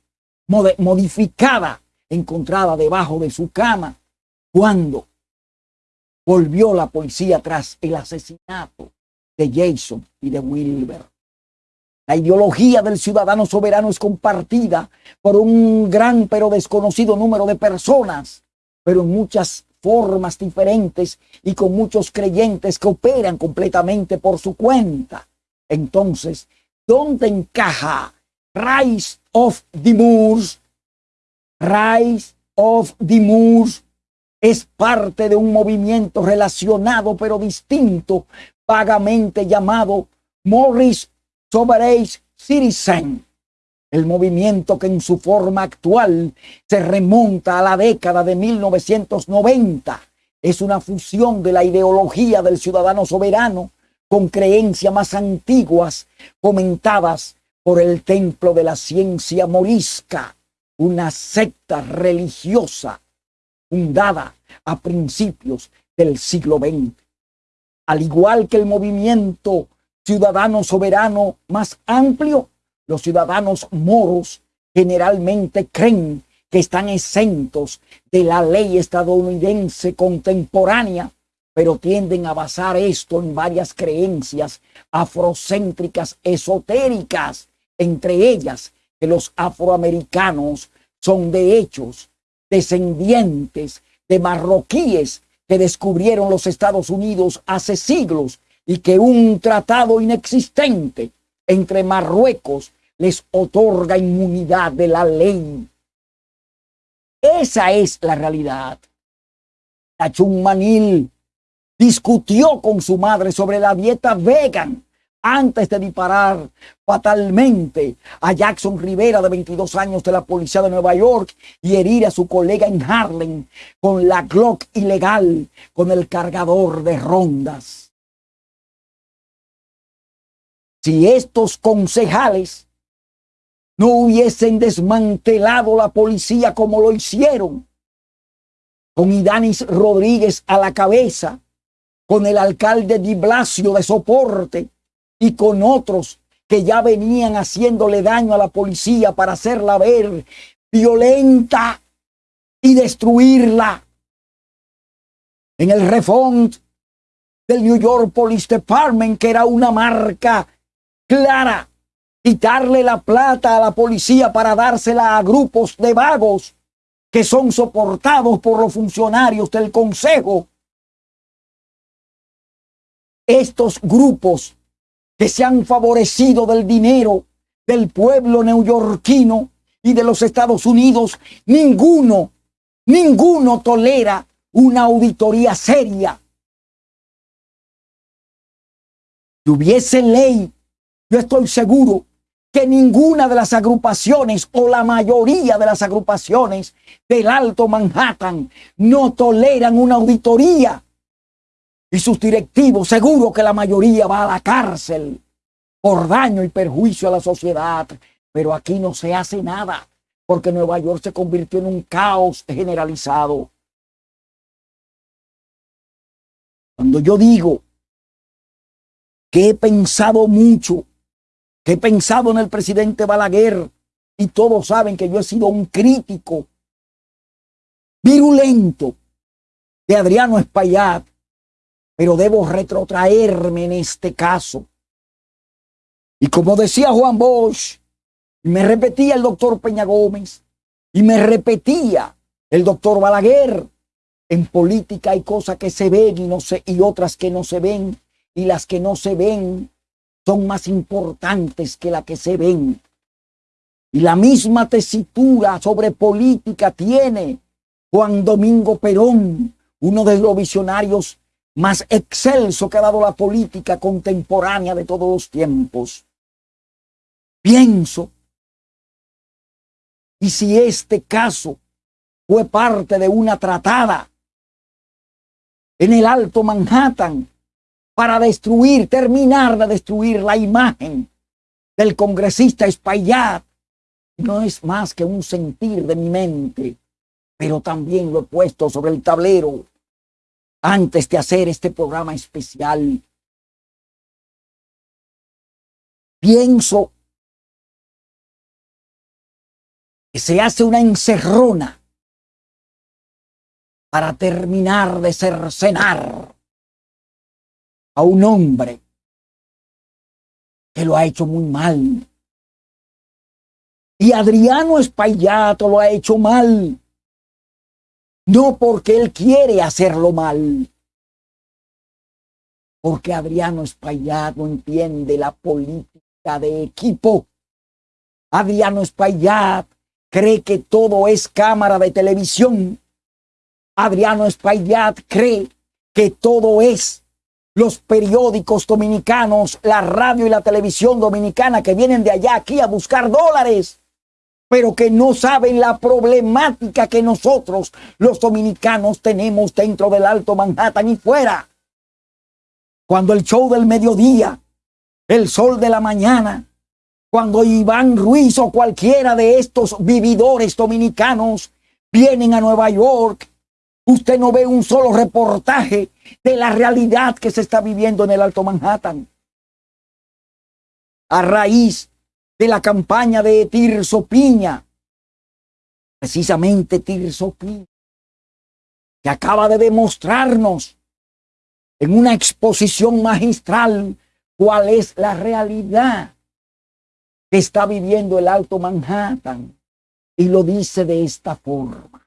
modificada encontrada debajo de su cama cuando volvió la policía tras el asesinato de Jason y de Wilber. La ideología del ciudadano soberano es compartida por un gran pero desconocido número de personas, pero en muchas formas diferentes y con muchos creyentes que operan completamente por su cuenta. Entonces, ¿dónde encaja Rise of the Moors? Rise of the Moors es parte de un movimiento relacionado pero distinto vagamente llamado Morris Sovereign Citizen, el movimiento que en su forma actual se remonta a la década de 1990. Es una fusión de la ideología del ciudadano soberano con creencias más antiguas comentadas por el templo de la ciencia morisca, una secta religiosa fundada a principios del siglo XX al igual que el movimiento ciudadano soberano más amplio, los ciudadanos moros generalmente creen que están exentos de la ley estadounidense contemporánea, pero tienden a basar esto en varias creencias afrocéntricas esotéricas, entre ellas que los afroamericanos son de hechos descendientes de marroquíes que descubrieron los Estados Unidos hace siglos y que un tratado inexistente entre Marruecos les otorga inmunidad de la ley. Esa es la realidad. Manil discutió con su madre sobre la dieta vegan antes de disparar fatalmente a Jackson Rivera, de 22 años, de la policía de Nueva York, y herir a su colega en Harlem con la Glock ilegal, con el cargador de rondas. Si estos concejales no hubiesen desmantelado la policía como lo hicieron, con Idanis Rodríguez a la cabeza, con el alcalde Di Blasio de soporte y con otros que ya venían haciéndole daño a la policía para hacerla ver violenta y destruirla. En el refund del New York Police Department, que era una marca clara, quitarle la plata a la policía para dársela a grupos de vagos que son soportados por los funcionarios del Consejo. Estos grupos que se han favorecido del dinero del pueblo neoyorquino y de los Estados Unidos, ninguno, ninguno tolera una auditoría seria. Si hubiese ley yo estoy seguro que ninguna de las agrupaciones o la mayoría de las agrupaciones del Alto Manhattan no toleran una auditoría. Y sus directivos, seguro que la mayoría va a la cárcel por daño y perjuicio a la sociedad. Pero aquí no se hace nada porque Nueva York se convirtió en un caos generalizado. Cuando yo digo que he pensado mucho he pensado en el presidente Balaguer y todos saben que yo he sido un crítico virulento de Adriano Espaillat, pero debo retrotraerme en este caso. Y como decía Juan Bosch, me repetía el doctor Peña Gómez, y me repetía el doctor Balaguer, en política hay cosas que se ven y, no y otras que no se ven, y las que no se ven son más importantes que la que se ven. Y la misma tesitura sobre política tiene Juan Domingo Perón, uno de los visionarios más excelso que ha dado la política contemporánea de todos los tiempos. Pienso, y si este caso fue parte de una tratada en el Alto Manhattan para destruir, terminar de destruir la imagen del congresista Espaillat. No es más que un sentir de mi mente, pero también lo he puesto sobre el tablero antes de hacer este programa especial. Pienso que se hace una encerrona para terminar de cercenar a un hombre que lo ha hecho muy mal. Y Adriano Espaillat lo ha hecho mal. No porque él quiere hacerlo mal. Porque Adriano Espaillat no entiende la política de equipo. Adriano Espaillat cree que todo es cámara de televisión. Adriano Espaillat cree que todo es los periódicos dominicanos, la radio y la televisión dominicana que vienen de allá aquí a buscar dólares, pero que no saben la problemática que nosotros los dominicanos tenemos dentro del Alto Manhattan y fuera. Cuando el show del mediodía, el sol de la mañana, cuando Iván Ruiz o cualquiera de estos vividores dominicanos vienen a Nueva York Usted no ve un solo reportaje de la realidad que se está viviendo en el Alto Manhattan. A raíz de la campaña de Tirso Piña, precisamente Tirso Piña, que acaba de demostrarnos en una exposición magistral cuál es la realidad que está viviendo el Alto Manhattan. Y lo dice de esta forma.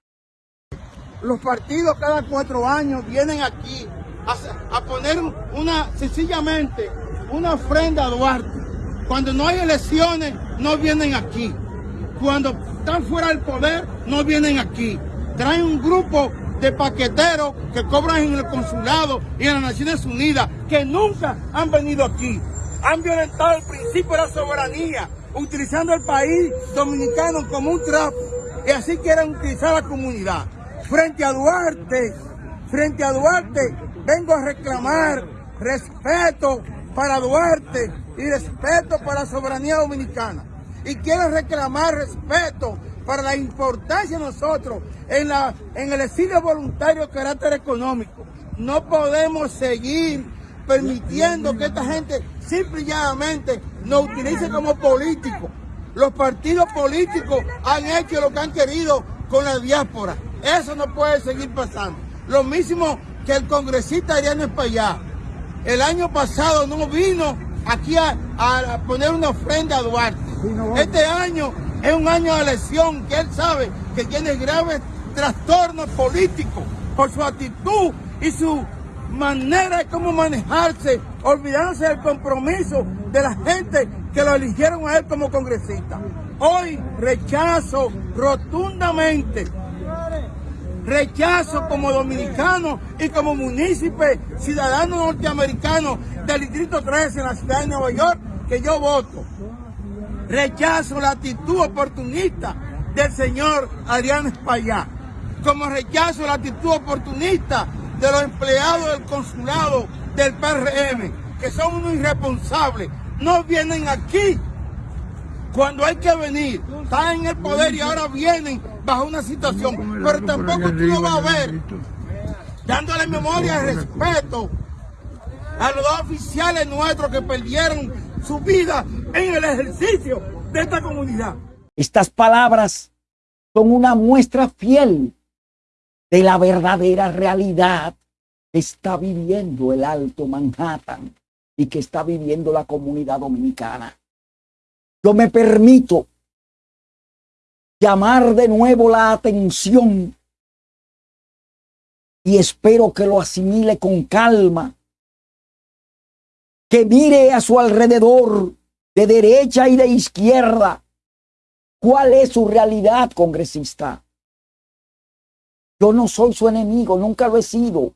Los partidos cada cuatro años vienen aquí a, poner una, sencillamente, una ofrenda a Duarte. Cuando no hay elecciones, no vienen aquí. Cuando están fuera del poder, no vienen aquí. Traen un grupo de paqueteros que cobran en el consulado y en las Naciones Unidas, que nunca han venido aquí. Han violentado el principio de la soberanía, utilizando el país dominicano como un trapo. Y así quieren utilizar la comunidad. Frente a Duarte, frente a Duarte, vengo a reclamar respeto para Duarte y respeto para la soberanía dominicana. Y quiero reclamar respeto para la importancia de nosotros en, la, en el exilio voluntario de carácter económico. No podemos seguir permitiendo que esta gente simple y llanamente nos utilice como políticos. Los partidos políticos han hecho lo que han querido con la diáspora. Eso no puede seguir pasando. Lo mismo que el congresista Adriano Espallá. El año pasado no vino aquí a, a poner una ofrenda a Duarte. Este año es un año de elección que él sabe que tiene graves trastornos políticos por su actitud y su manera de cómo manejarse, olvidándose del compromiso de la gente que lo eligieron a él como congresista. Hoy rechazo rotundamente, rechazo como dominicano y como munícipe, ciudadano norteamericano del Distrito 13 en la ciudad de Nueva York, que yo voto. Rechazo la actitud oportunista del señor Adrián Espaillá, como rechazo la actitud oportunista de los empleados del consulado del PRM, que son unos irresponsables. No vienen aquí cuando hay que venir. Están en el poder y ahora vienen bajo una situación. Pero tampoco tú lo vas a ver dándole memoria y respeto a los dos oficiales nuestros que perdieron su vida en el ejercicio de esta comunidad. Estas palabras son una muestra fiel de la verdadera realidad que está viviendo el Alto Manhattan y que está viviendo la comunidad dominicana. Yo me permito llamar de nuevo la atención y espero que lo asimile con calma que mire a su alrededor de derecha y de izquierda. ¿Cuál es su realidad, congresista? Yo no soy su enemigo, nunca lo he sido.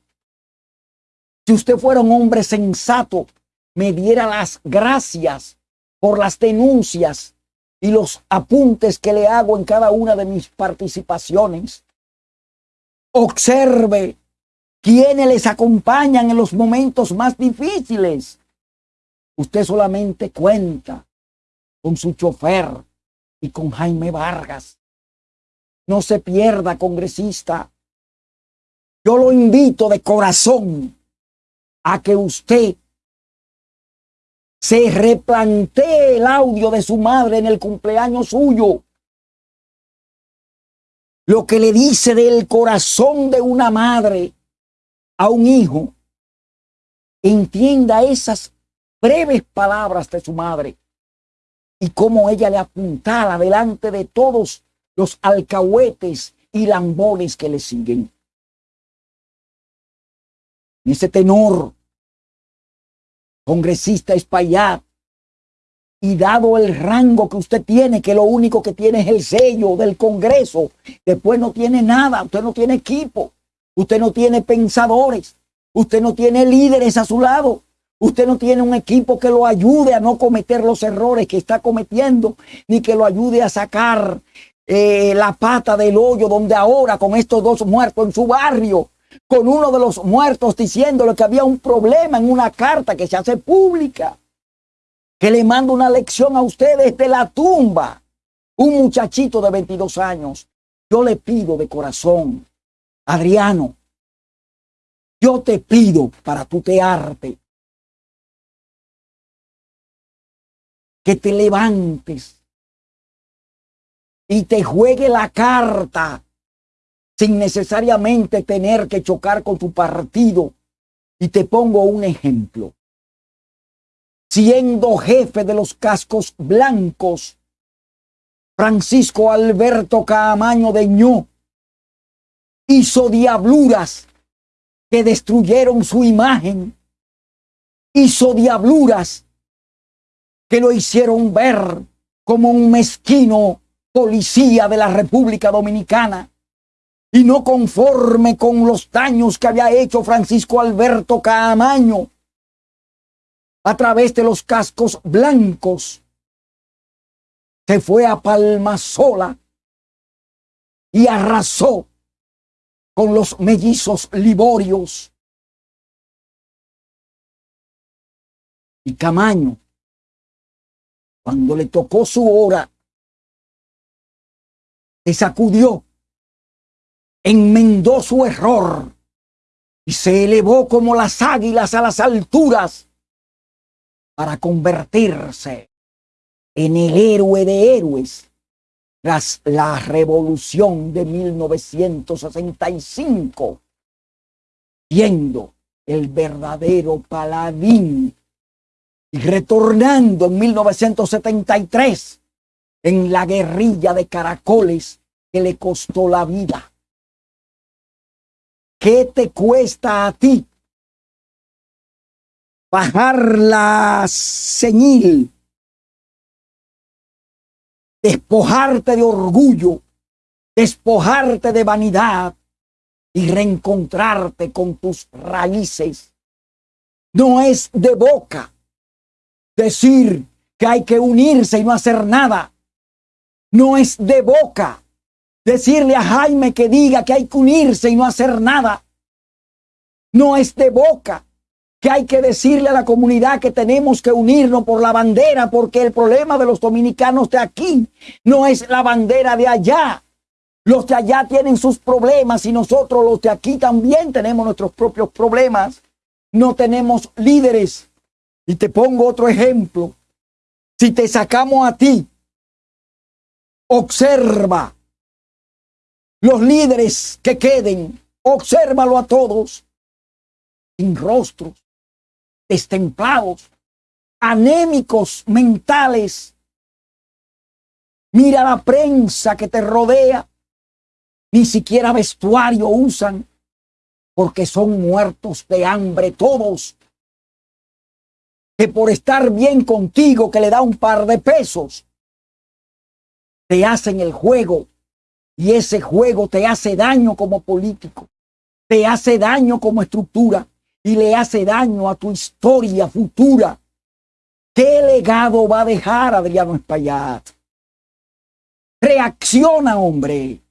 Si usted fuera un hombre sensato, me diera las gracias por las denuncias y los apuntes que le hago en cada una de mis participaciones. Observe quiénes les acompañan en los momentos más difíciles. Usted solamente cuenta con su chofer y con Jaime Vargas. No se pierda, congresista. Yo lo invito de corazón a que usted se replantee el audio de su madre en el cumpleaños suyo. Lo que le dice del corazón de una madre a un hijo. Entienda esas breves palabras de su madre y cómo ella le apuntala delante de todos los alcahuetes y lambones que le siguen. En ese tenor, congresista Espaillat, y dado el rango que usted tiene, que lo único que tiene es el sello del Congreso, después no tiene nada, usted no tiene equipo, usted no tiene pensadores, usted no tiene líderes a su lado, Usted no tiene un equipo que lo ayude a no cometer los errores que está cometiendo, ni que lo ayude a sacar eh, la pata del hoyo donde ahora con estos dos muertos en su barrio, con uno de los muertos diciéndole que había un problema en una carta que se hace pública, que le manda una lección a ustedes de la tumba, un muchachito de 22 años. Yo le pido de corazón, Adriano, yo te pido para tutearte que te levantes y te juegue la carta sin necesariamente tener que chocar con tu partido. Y te pongo un ejemplo. Siendo jefe de los cascos blancos, Francisco Alberto Caamaño de Ño hizo diabluras que destruyeron su imagen, hizo diabluras que lo hicieron ver como un mezquino policía de la República Dominicana y no conforme con los daños que había hecho Francisco Alberto Caamaño a través de los cascos blancos, se fue a Palma Sola y arrasó con los mellizos liborios. Y Camaño, cuando le tocó su hora, se sacudió, enmendó su error y se elevó como las águilas a las alturas para convertirse en el héroe de héroes tras la revolución de 1965, siendo el verdadero paladín y retornando en 1973 en la guerrilla de caracoles que le costó la vida. ¿Qué te cuesta a ti bajar la señil despojarte de orgullo, despojarte de vanidad y reencontrarte con tus raíces. No es de boca decir que hay que unirse y no hacer nada. No es de boca decirle a Jaime que diga que hay que unirse y no hacer nada. No es de boca que hay que decirle a la comunidad que tenemos que unirnos por la bandera, porque el problema de los dominicanos de aquí no es la bandera de allá. Los de allá tienen sus problemas y nosotros los de aquí también tenemos nuestros propios problemas. No tenemos líderes. Y te pongo otro ejemplo. Si te sacamos a ti, observa los líderes que queden, obsérvalo a todos, sin rostros, destemplados, anémicos mentales. Mira la prensa que te rodea. Ni siquiera vestuario usan porque son muertos de hambre todos. Que por estar bien contigo que le da un par de pesos, te hacen el juego y ese juego te hace daño como político, te hace daño como estructura y le hace daño a tu historia futura. ¿Qué legado va a dejar Adriano Espaillat? Reacciona, hombre.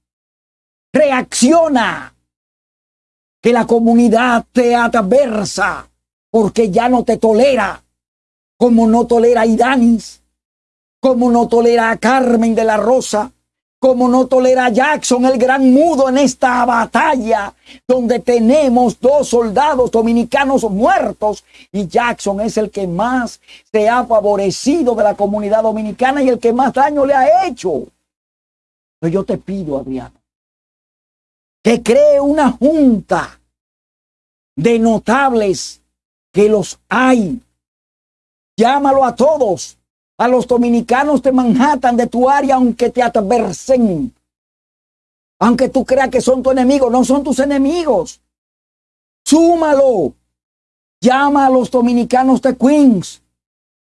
Reacciona. Que la comunidad te adversa porque ya no te tolera, como no tolera a Idanis, como no tolera a Carmen de la Rosa, como no tolera Jackson el gran mudo en esta batalla donde tenemos dos soldados dominicanos muertos y Jackson es el que más se ha favorecido de la comunidad dominicana y el que más daño le ha hecho. Pero yo te pido, Adriano, que cree una junta de notables que los hay. Llámalo a todos a los dominicanos de Manhattan, de tu área, aunque te adversen. Aunque tú creas que son tu enemigo, no son tus enemigos. Súmalo. Llama a los dominicanos de Queens.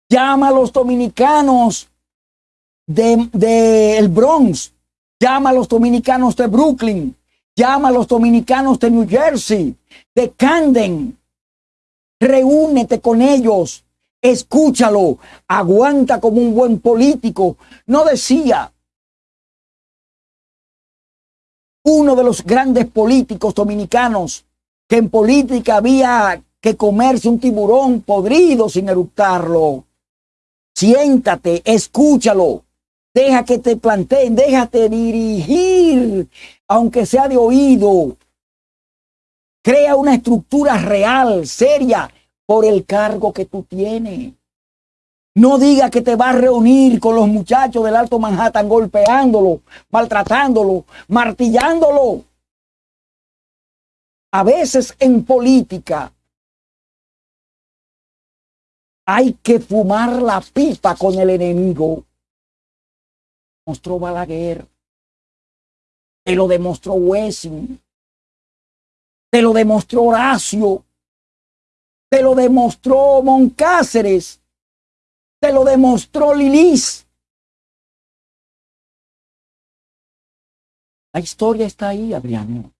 Llama a los dominicanos del de, el Bronx. Llama a los dominicanos de Brooklyn. Llama a los dominicanos de New Jersey, de Camden. Reúnete con ellos escúchalo, aguanta como un buen político. No decía uno de los grandes políticos dominicanos que en política había que comerse un tiburón podrido sin eructarlo. Siéntate, escúchalo, deja que te planteen, déjate dirigir, aunque sea de oído. Crea una estructura real, seria, por el cargo que tú tienes. No diga que te va a reunir con los muchachos del Alto Manhattan golpeándolo, maltratándolo, martillándolo. A veces en política hay que fumar la pipa con el enemigo. Mostró Balaguer. Te lo demostró Wessing. Te lo demostró Horacio. Te lo demostró Moncáceres. Te lo demostró Lilis. La historia está ahí, Adriano.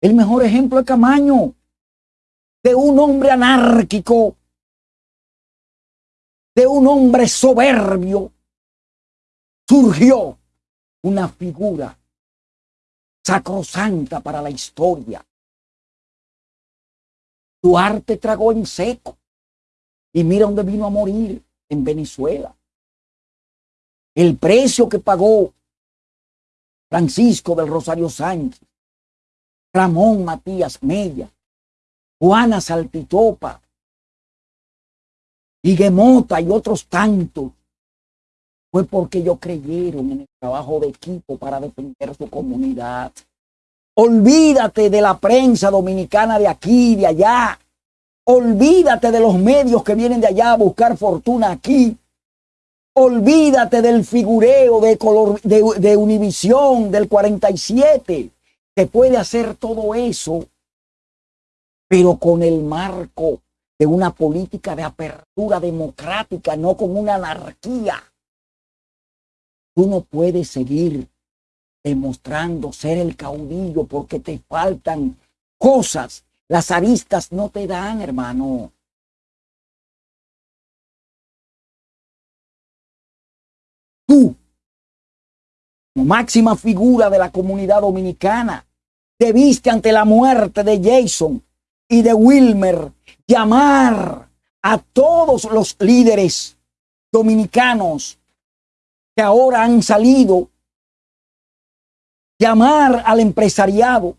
El mejor ejemplo es Camaño, de un hombre anárquico, de un hombre soberbio, surgió una figura sacrosanta para la historia. Duarte tragó en seco y mira dónde vino a morir, en Venezuela. El precio que pagó Francisco del Rosario Sánchez, Ramón Matías Mella, Juana Saltitopa, Mota y otros tantos, fue porque ellos creyeron en el trabajo de equipo para defender su comunidad. Olvídate de la prensa dominicana de aquí, de allá. Olvídate de los medios que vienen de allá a buscar fortuna aquí. Olvídate del figureo de, color, de, de Univisión del 47, que puede hacer todo eso, pero con el marco de una política de apertura democrática, no como una anarquía. Tú no puedes seguir demostrando ser el caudillo porque te faltan cosas las aristas no te dan, hermano. Tú, como máxima figura de la comunidad dominicana, debiste ante la muerte de Jason y de Wilmer llamar a todos los líderes dominicanos que ahora han salido, llamar al empresariado,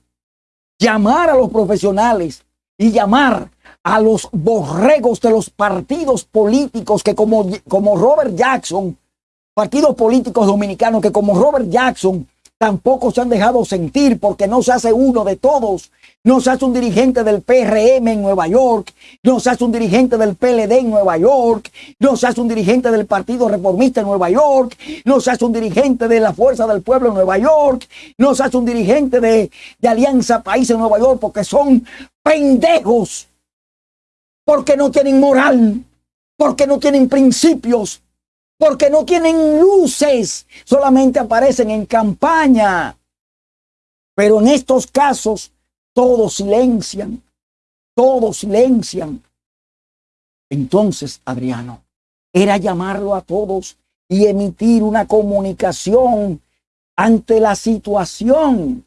llamar a los profesionales y llamar a los borregos de los partidos políticos que como, como Robert Jackson, partidos políticos dominicanos que como Robert Jackson tampoco se han dejado sentir porque no se hace uno de todos. No se hace un dirigente del PRM en Nueva York, no se hace un dirigente del PLD en Nueva York, no se hace un dirigente del Partido Reformista en Nueva York, no se hace un dirigente de la Fuerza del Pueblo en Nueva York, no se hace un dirigente de, Alianza País en Nueva York porque son pendejos, porque no tienen moral, porque no tienen principios, porque no tienen luces, solamente aparecen en campaña. Pero en estos casos, todos silencian, todos silencian. Entonces, Adriano, era llamarlo a todos y emitir una comunicación ante la situación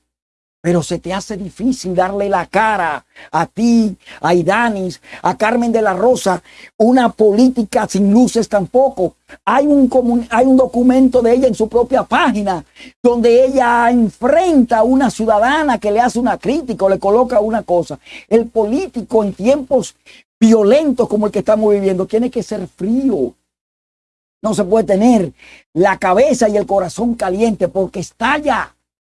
pero se te hace difícil darle la cara a ti, a Idanis, a Carmen de la Rosa, una política sin luces tampoco. Hay un, hay un documento de ella en su propia página donde ella enfrenta a una ciudadana que le hace una crítica o le coloca una cosa. El político en tiempos violentos como el que estamos viviendo tiene que ser frío. No se puede tener la cabeza y el corazón caliente porque estalla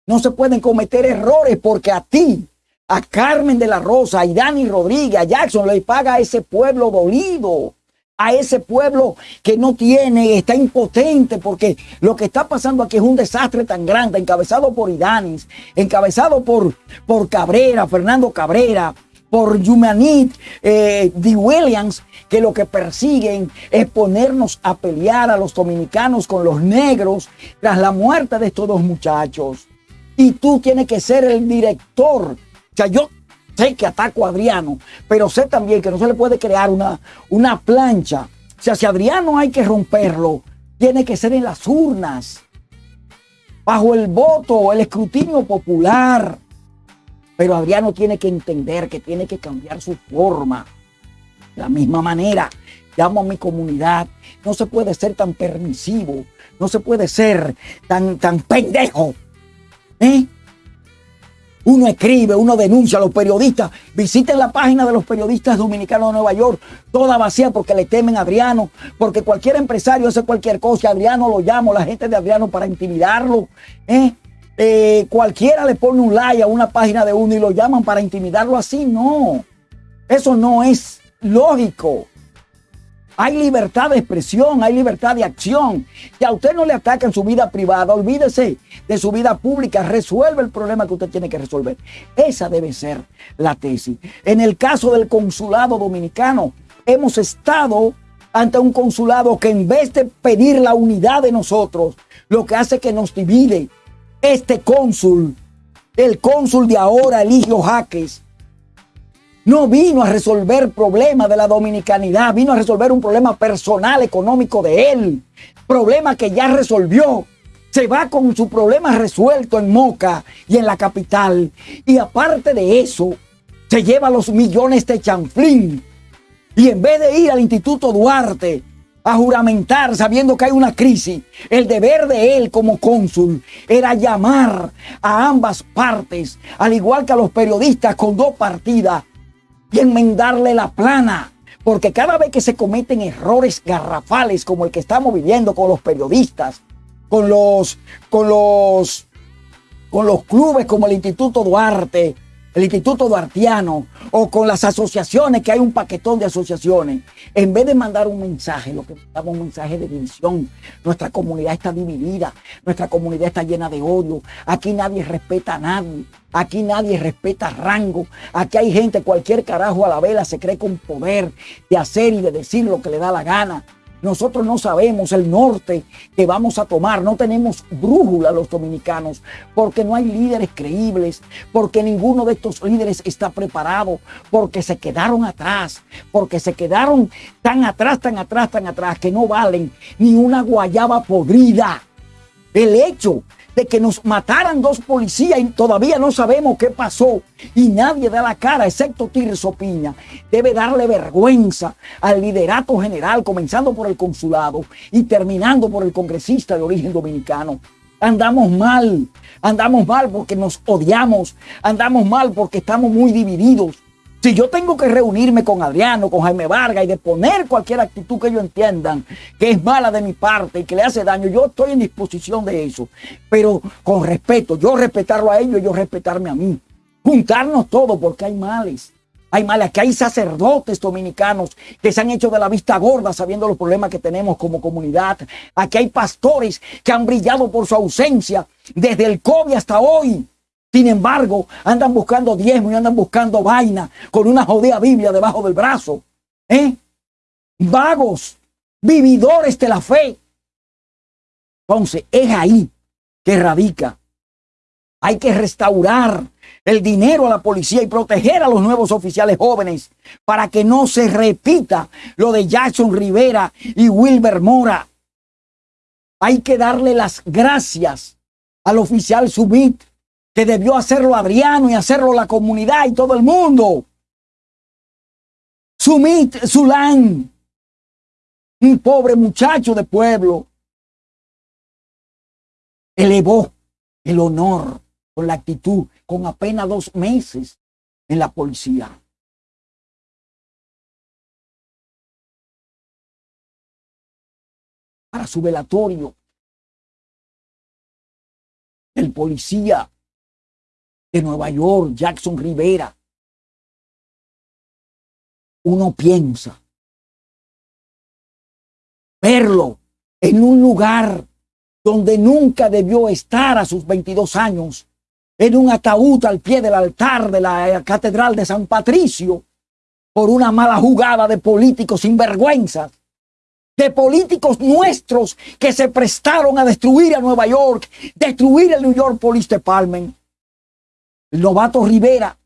no se pueden cometer errores porque a ti, a Carmen de la Rosa, a Dani Rodríguez, a Jackson, le paga a ese pueblo dolido, a ese pueblo que no tiene, está impotente, porque lo que está pasando aquí es un desastre tan grande, encabezado por Idanis, encabezado por, por Cabrera, Fernando Cabrera, por Yumanit eh, D. Williams, que lo que persiguen es ponernos a pelear a los dominicanos con los negros tras la muerte de estos dos muchachos y tú tienes que ser el director. O sea, yo sé que ataco a Adriano, pero sé también que no se le puede crear una, una plancha. O sea, si Adriano hay que romperlo, tiene que ser en las urnas, bajo el voto, el escrutinio popular. Pero Adriano tiene que entender que tiene que cambiar su forma. De la misma manera, llamo a mi comunidad, no se puede ser tan permisivo, no se puede ser tan, tan pendejo ¿Eh? uno escribe, uno denuncia a los periodistas. Visiten la página de los periodistas dominicanos de Nueva York, toda vacía porque le temen a Adriano, porque cualquier empresario hace cualquier cosa, Adriano lo llama, la gente de Adriano para intimidarlo. ¿eh? Eh, cualquiera le pone un like a una página de uno y lo llaman para intimidarlo así. No, eso no es lógico. Hay libertad de expresión, hay libertad de acción. Si a usted no le ataca en su vida privada, olvídese de su vida pública, resuelve el problema que usted tiene que resolver. Esa debe ser la tesis. En el caso del consulado dominicano, hemos estado ante un consulado que en vez de pedir la unidad de nosotros, lo que hace que nos divide. Este cónsul, el cónsul de ahora, Eligio Jaques, no vino a resolver problemas de la dominicanidad, vino a resolver un problema personal, económico de él, problema que ya resolvió. Se va con su problema resuelto en Moca y en la capital. Y aparte de eso, se lleva los millones de chanflín. Y en vez de ir al Instituto Duarte a juramentar sabiendo que hay una crisis, el deber de él como cónsul era llamar a ambas partes, al igual que a los periodistas con dos partidas, y enmendarle la plana. Porque cada vez que se cometen errores garrafales como el que estamos viviendo con los periodistas, con los, con los, con los clubes como el Instituto Duarte, el Instituto Duartiano o con las asociaciones, que hay un paquetón de asociaciones, en vez de mandar un mensaje, lo que mandamos un mensaje de división. Nuestra comunidad está dividida, nuestra comunidad está llena de odio. Aquí nadie respeta a nadie, aquí nadie respeta rango. Aquí hay gente, cualquier carajo a la vela se cree con poder de hacer y de decir lo que le da la gana. Nosotros no sabemos el norte que vamos a tomar, no tenemos brújula los dominicanos, porque no hay líderes creíbles, porque ninguno de estos líderes está preparado, porque se quedaron atrás, porque se quedaron tan atrás, tan atrás, tan atrás, que no valen ni una guayaba podrida. El hecho de que nos mataran dos policías y todavía no sabemos qué pasó y nadie da la cara excepto Tirso Piña. Debe darle vergüenza al liderato general, comenzando por el consulado y terminando por el congresista de origen dominicano. Andamos mal, andamos mal porque nos odiamos, andamos mal porque estamos muy divididos. Si yo tengo que reunirme con Adriano, con Jaime Vargas y de poner cualquier actitud que ellos entiendan que es mala de mi parte y que le hace daño, yo estoy en disposición de eso. Pero con respeto, yo respetarlo a ellos yo respetarme a mí. Juntarnos todos porque hay males. Hay males, que hay sacerdotes dominicanos que se han hecho de la vista gorda sabiendo los problemas que tenemos como comunidad. Aquí hay pastores que han brillado por su ausencia desde el COVID hasta hoy. Sin embargo, andan buscando diezmo y andan buscando vaina con una jodida Biblia debajo del brazo. ¿Eh? Vagos, vividores de la fe. Entonces, es ahí que radica. Hay que restaurar el dinero a la policía y proteger a los nuevos oficiales jóvenes para que no se repita lo de Jackson Rivera y Wilber Mora. Hay que darle las gracias al oficial Subit que debió hacerlo Adriano y hacerlo la comunidad y todo el mundo. Sumit Zulán, un pobre muchacho de pueblo, elevó el honor con la actitud, con apenas dos meses en la policía. Para su velatorio, el policía de Nueva York, Jackson Rivera, uno piensa verlo en un lugar donde nunca debió estar a sus 22 años, en un ataúd al pie del altar de la Catedral de San Patricio, por una mala jugada de políticos sinvergüenzas, de políticos nuestros que se prestaron a destruir a Nueva York, destruir el New York Police Department, el novato Rivera,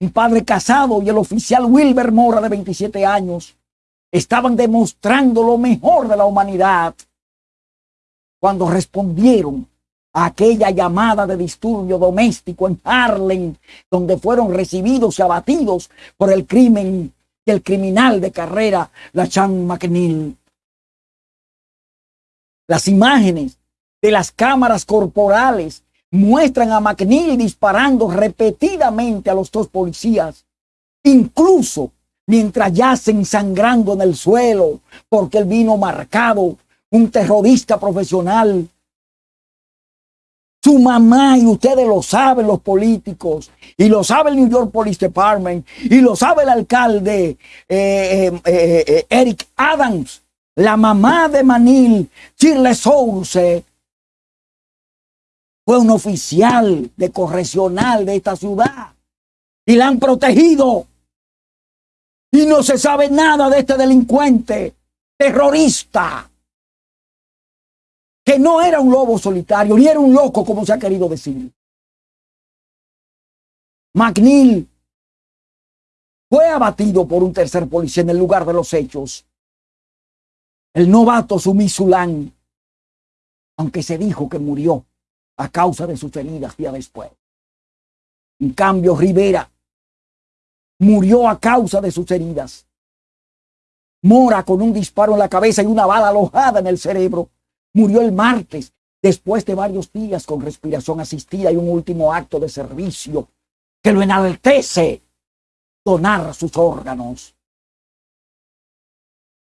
un padre casado y el oficial Wilber Mora de 27 años estaban demostrando lo mejor de la humanidad cuando respondieron a aquella llamada de disturbio doméstico en Harlem, donde fueron recibidos y abatidos por el crimen del criminal de carrera, la Chan McNeil. Las imágenes de las cámaras corporales muestran a McNeil disparando repetidamente a los dos policías, incluso mientras yacen sangrando en el suelo porque él vino marcado, un terrorista profesional. Su mamá, y ustedes lo saben los políticos, y lo sabe el New York Police Department, y lo sabe el alcalde eh, eh, eh, Eric Adams, la mamá de Manil, Shirley Source, fue un oficial de correccional de esta ciudad y la han protegido. Y no se sabe nada de este delincuente terrorista que no era un lobo solitario, ni era un loco como se ha querido decir. McNeil fue abatido por un tercer policía en el lugar de los hechos. El novato Sumisulán, aunque se dijo que murió a causa de sus heridas día después. En cambio, Rivera murió a causa de sus heridas. Mora con un disparo en la cabeza y una bala alojada en el cerebro. Murió el martes, después de varios días con respiración asistida y un último acto de servicio que lo enaltece donar sus órganos.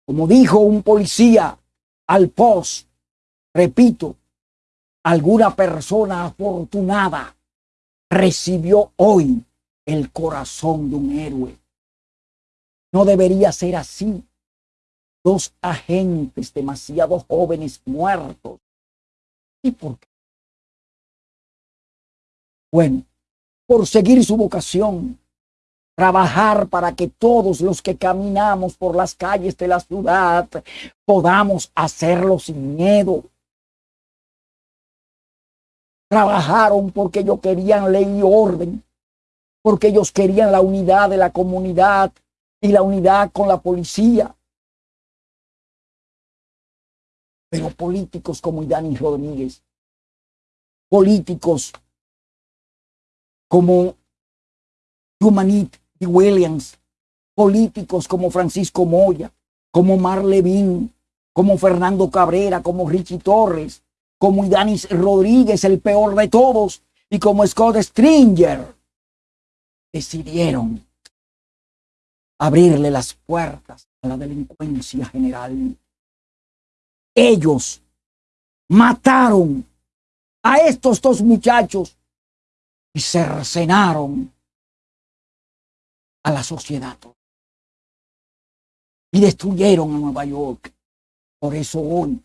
Como dijo un policía al post, repito, alguna persona afortunada recibió hoy el corazón de un héroe. No debería ser así. Dos agentes demasiado jóvenes muertos. ¿Y por qué? Bueno, por seguir su vocación, trabajar para que todos los que caminamos por las calles de la ciudad podamos hacerlo sin miedo, Trabajaron porque ellos querían ley y orden, porque ellos querían la unidad de la comunidad y la unidad con la policía. Pero políticos como Idani Rodríguez, políticos como Humanit y Williams, políticos como Francisco Moya, como Mar Levin, como Fernando Cabrera, como Richie Torres, como Idanis Rodríguez, el peor de todos, y como Scott Stringer, decidieron abrirle las puertas a la delincuencia general. Ellos mataron a estos dos muchachos y cercenaron a la sociedad y destruyeron a Nueva York. Por eso hoy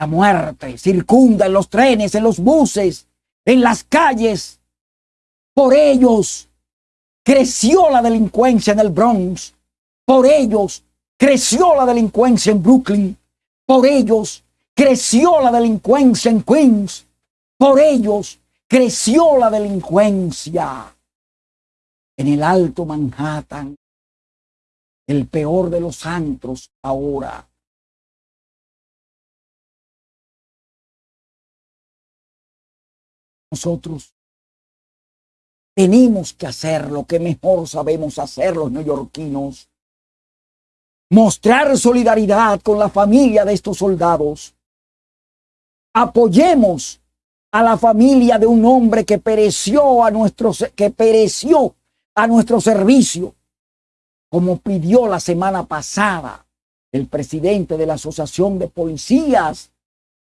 la muerte circunda en los trenes, en los buses, en las calles. Por ellos creció la delincuencia en el Bronx. Por ellos creció la delincuencia en Brooklyn. Por ellos creció la delincuencia en Queens. Por ellos creció la delincuencia en el Alto Manhattan, el peor de los antros ahora. Nosotros tenemos que hacer lo que mejor sabemos hacer los neoyorquinos. Mostrar solidaridad con la familia de estos soldados. Apoyemos a la familia de un hombre que pereció a nuestro, que pereció a nuestro servicio, como pidió la semana pasada el presidente de la Asociación de Policías,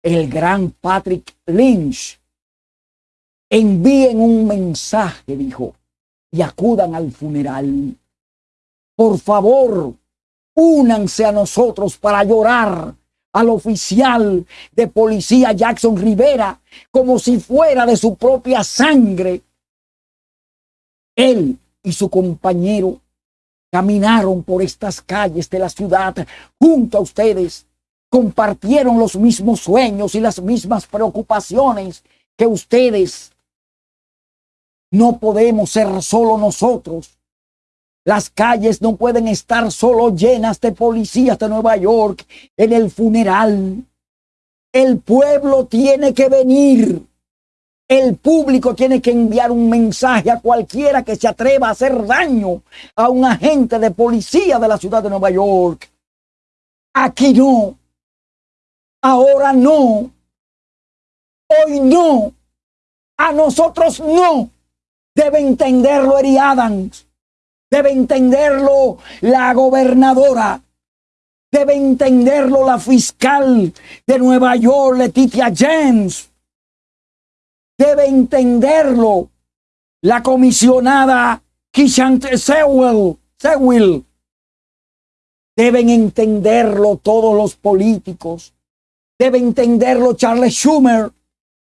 el gran Patrick Lynch, envíen un mensaje, dijo, y acudan al funeral. Por favor, únanse a nosotros para llorar al oficial de policía Jackson Rivera como si fuera de su propia sangre. Él y su compañero caminaron por estas calles de la ciudad junto a ustedes, compartieron los mismos sueños y las mismas preocupaciones que ustedes no podemos ser solo nosotros. Las calles no pueden estar solo llenas de policías de Nueva York en el funeral. El pueblo tiene que venir. El público tiene que enviar un mensaje a cualquiera que se atreva a hacer daño a un agente de policía de la ciudad de Nueva York. Aquí no. Ahora no. Hoy no. A nosotros no. Debe entenderlo Eri Adams. Debe entenderlo la gobernadora. Debe entenderlo la fiscal de Nueva York, Letitia James. Debe entenderlo la comisionada Kishant Sewell. Deben entenderlo todos los políticos. Debe entenderlo Charles Schumer.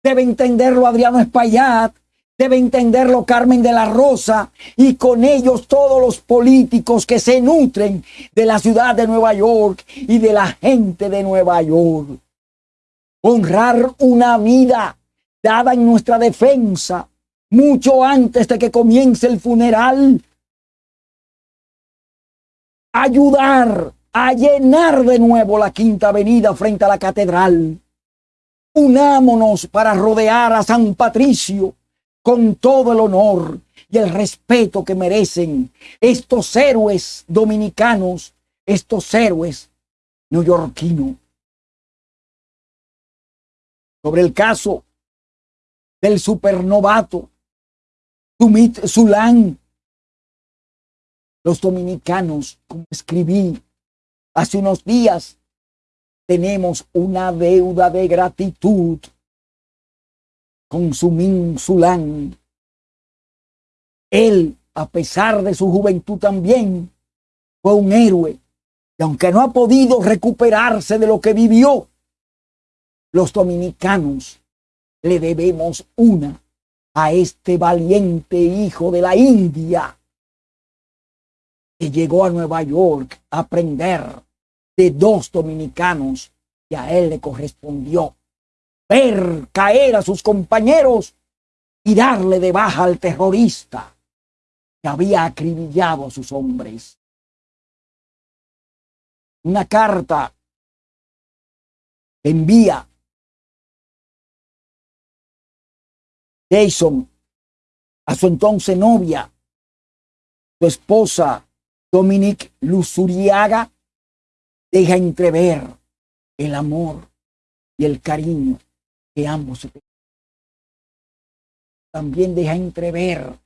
Debe entenderlo Adriano Espaillat. Debe entenderlo Carmen de la Rosa y con ellos todos los políticos que se nutren de la ciudad de Nueva York y de la gente de Nueva York. Honrar una vida dada en nuestra defensa mucho antes de que comience el funeral. Ayudar a llenar de nuevo la Quinta Avenida frente a la catedral. Unámonos para rodear a San Patricio con todo el honor y el respeto que merecen estos héroes dominicanos, estos héroes neoyorquinos. Sobre el caso del supernovato Sumit Sulan, los dominicanos, como escribí hace unos días, tenemos una deuda de gratitud con Sulán. Él, a pesar de su juventud también, fue un héroe. Y aunque no ha podido recuperarse de lo que vivió, los dominicanos le debemos una a este valiente hijo de la India que llegó a Nueva York a aprender de dos dominicanos y a él le correspondió ver caer a sus compañeros y darle de baja al terrorista que había acribillado a sus hombres. Una carta envía Jason a su entonces novia, su esposa Dominique Luzuriaga, deja entrever el amor y el cariño que ambos También deja entrever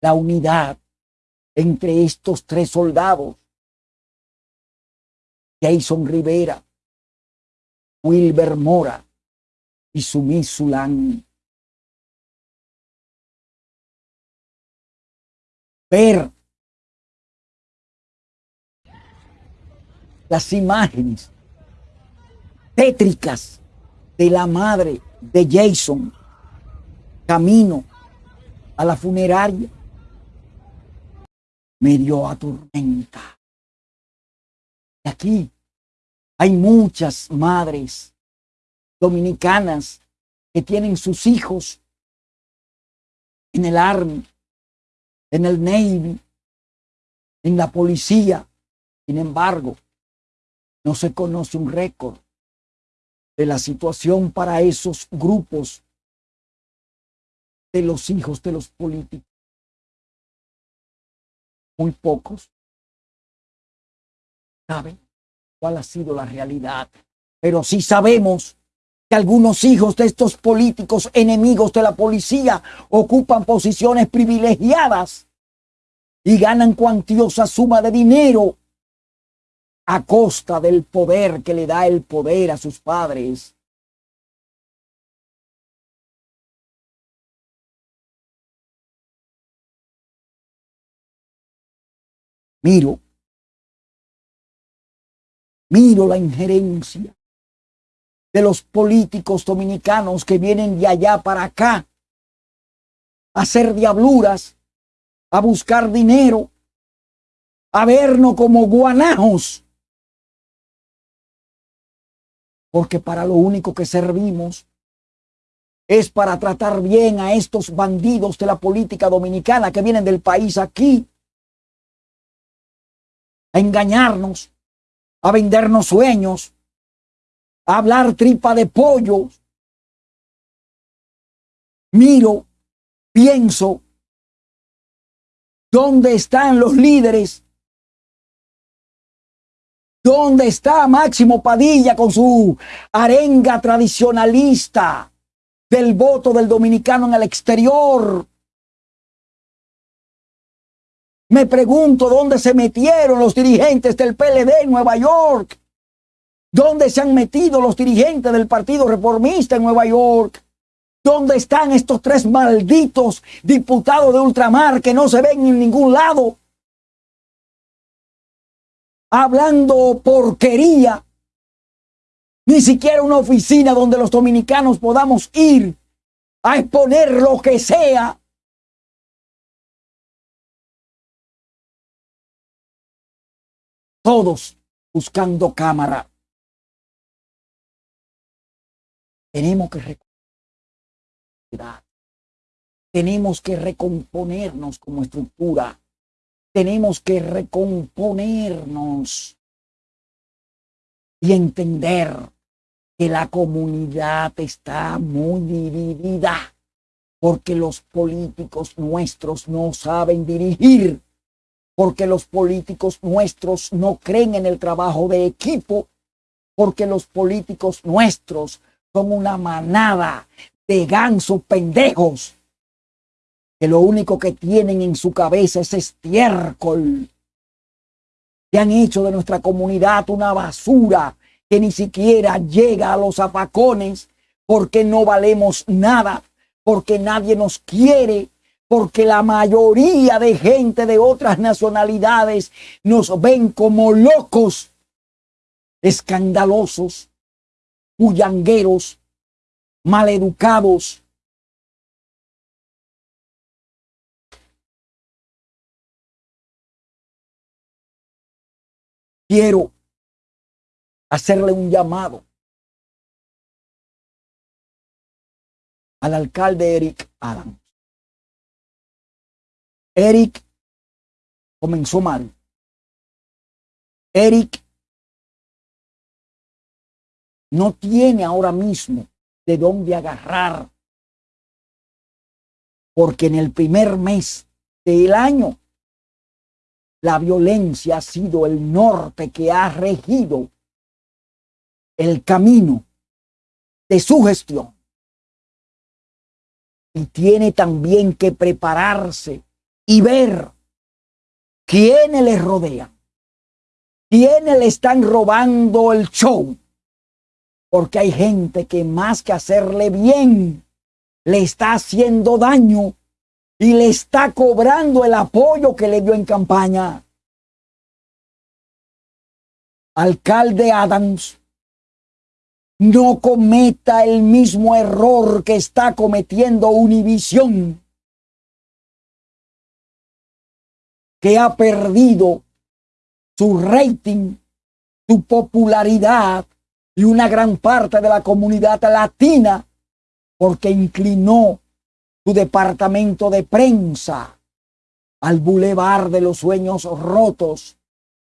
la unidad entre estos tres soldados. Jason Rivera, Wilber Mora y Sumi Sulan. Ver las imágenes tétricas de la madre de Jason camino a la funeraria me dio a tormenta. Y aquí hay muchas madres dominicanas que tienen sus hijos en el Army, en el Navy, en la policía. Sin embargo, no se conoce un récord de la situación para esos grupos de los hijos de los políticos. Muy pocos saben cuál ha sido la realidad, pero sí sabemos que algunos hijos de estos políticos enemigos de la policía ocupan posiciones privilegiadas y ganan cuantiosa suma de dinero a costa del poder que le da el poder a sus padres. Miro, miro la injerencia de los políticos dominicanos que vienen de allá para acá a hacer diabluras, a buscar dinero, a vernos como guanajos porque para lo único que servimos es para tratar bien a estos bandidos de la política dominicana que vienen del país aquí, a engañarnos, a vendernos sueños, a hablar tripa de pollo. Miro, pienso, ¿dónde están los líderes ¿Dónde está Máximo Padilla con su arenga tradicionalista del voto del dominicano en el exterior? Me pregunto dónde se metieron los dirigentes del PLD en Nueva York. ¿Dónde se han metido los dirigentes del Partido Reformista en Nueva York? ¿Dónde están estos tres malditos diputados de ultramar que no se ven en ningún lado? Hablando porquería. Ni siquiera una oficina donde los dominicanos podamos ir a exponer lo que sea. Todos buscando cámara. Tenemos que tenemos que recomponernos como estructura. Tenemos que recomponernos y entender que la comunidad está muy dividida porque los políticos nuestros no saben dirigir, porque los políticos nuestros no creen en el trabajo de equipo, porque los políticos nuestros son una manada de gansos pendejos que lo único que tienen en su cabeza es estiércol. Que han hecho de nuestra comunidad una basura que ni siquiera llega a los apacones porque no valemos nada, porque nadie nos quiere, porque la mayoría de gente de otras nacionalidades nos ven como locos, escandalosos, bullangueros, maleducados. Quiero hacerle un llamado al alcalde Eric Adams. Eric comenzó mal. Eric no tiene ahora mismo de dónde agarrar. Porque en el primer mes del año, la violencia ha sido el norte que ha regido el camino de su gestión. Y tiene también que prepararse y ver quiénes le rodean, quiénes le están robando el show porque hay gente que más que hacerle bien, le está haciendo daño y le está cobrando el apoyo que le dio en campaña. Alcalde Adams, no cometa el mismo error que está cometiendo Univisión, que ha perdido su rating, su popularidad y una gran parte de la comunidad latina porque inclinó su departamento de prensa al bulevar de los sueños rotos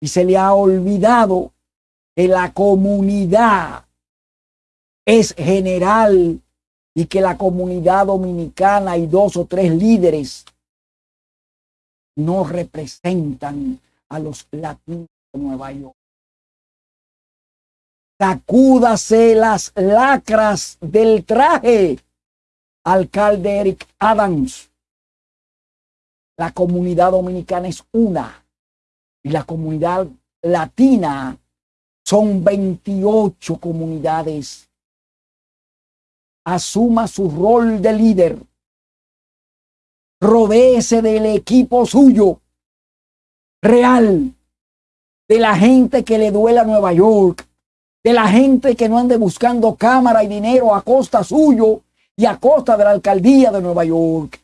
y se le ha olvidado que la comunidad es general y que la comunidad dominicana y dos o tres líderes no representan a los latinos de Nueva York. Sacúdase las lacras del traje. Alcalde Eric Adams. La comunidad dominicana es una y la comunidad latina son 28 comunidades. Asuma su rol de líder. Rodéese del equipo suyo real, de la gente que le duele a Nueva York, de la gente que no ande buscando cámara y dinero a costa suyo y a costa de la alcaldía de Nueva York.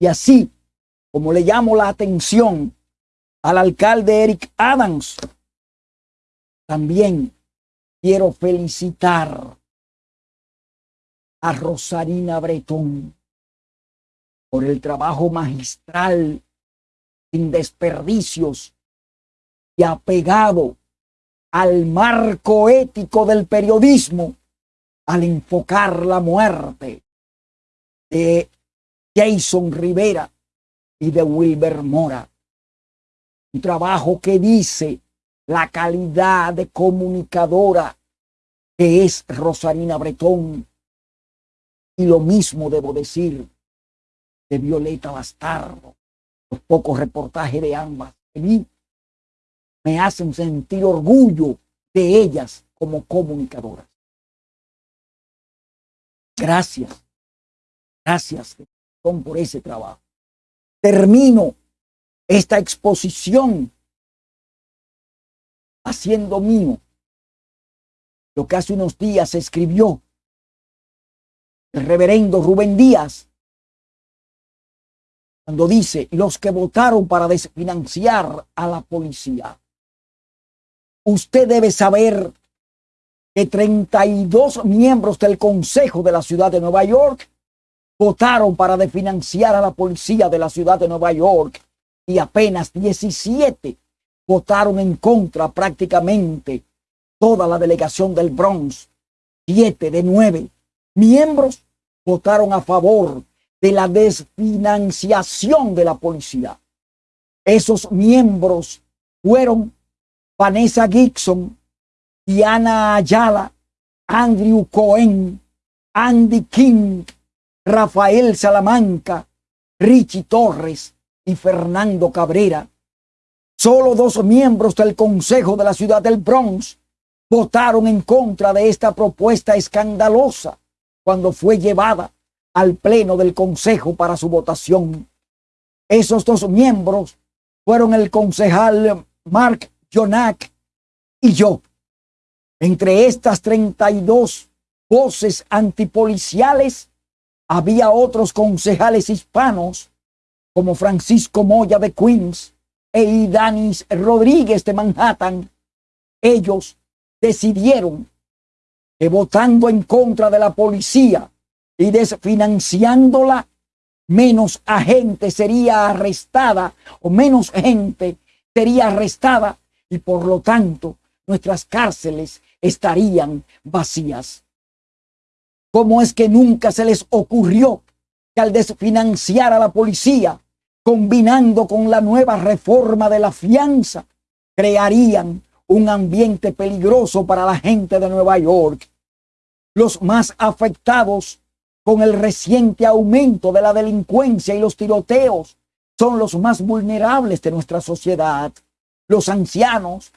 Y así, como le llamo la atención al alcalde Eric Adams, también quiero felicitar a Rosarina Bretón por el trabajo magistral, sin desperdicios y apegado al marco ético del periodismo al enfocar la muerte de Jason Rivera y de Wilber Mora. Un trabajo que dice la calidad de comunicadora que es Rosarina Bretón. Y lo mismo debo decir de Violeta Bastardo. Los pocos reportajes de ambas me hacen sentir orgullo de ellas como comunicadoras. Gracias, gracias por ese trabajo. Termino esta exposición haciendo mío lo que hace unos días escribió el reverendo Rubén Díaz cuando dice los que votaron para desfinanciar a la policía. Usted debe saber que 32 miembros del Consejo de la Ciudad de Nueva York votaron para desfinanciar a la policía de la Ciudad de Nueva York y apenas 17 votaron en contra prácticamente toda la delegación del Bronx. Siete de nueve miembros votaron a favor de la desfinanciación de la policía. Esos miembros fueron Vanessa Gibson, Diana Ayala, Andrew Cohen, Andy King, Rafael Salamanca, Richie Torres y Fernando Cabrera. Solo dos miembros del Consejo de la Ciudad del Bronx votaron en contra de esta propuesta escandalosa cuando fue llevada al Pleno del Consejo para su votación. Esos dos miembros fueron el concejal Mark Jonak y yo. Entre estas 32 voces antipoliciales había otros concejales hispanos como Francisco Moya de Queens e Danis Rodríguez de Manhattan. Ellos decidieron que votando en contra de la policía y desfinanciándola, menos gente sería arrestada o menos gente sería arrestada y por lo tanto nuestras cárceles estarían vacías. ¿Cómo es que nunca se les ocurrió que al desfinanciar a la policía, combinando con la nueva reforma de la fianza, crearían un ambiente peligroso para la gente de Nueva York? Los más afectados con el reciente aumento de la delincuencia y los tiroteos son los más vulnerables de nuestra sociedad los ancianos,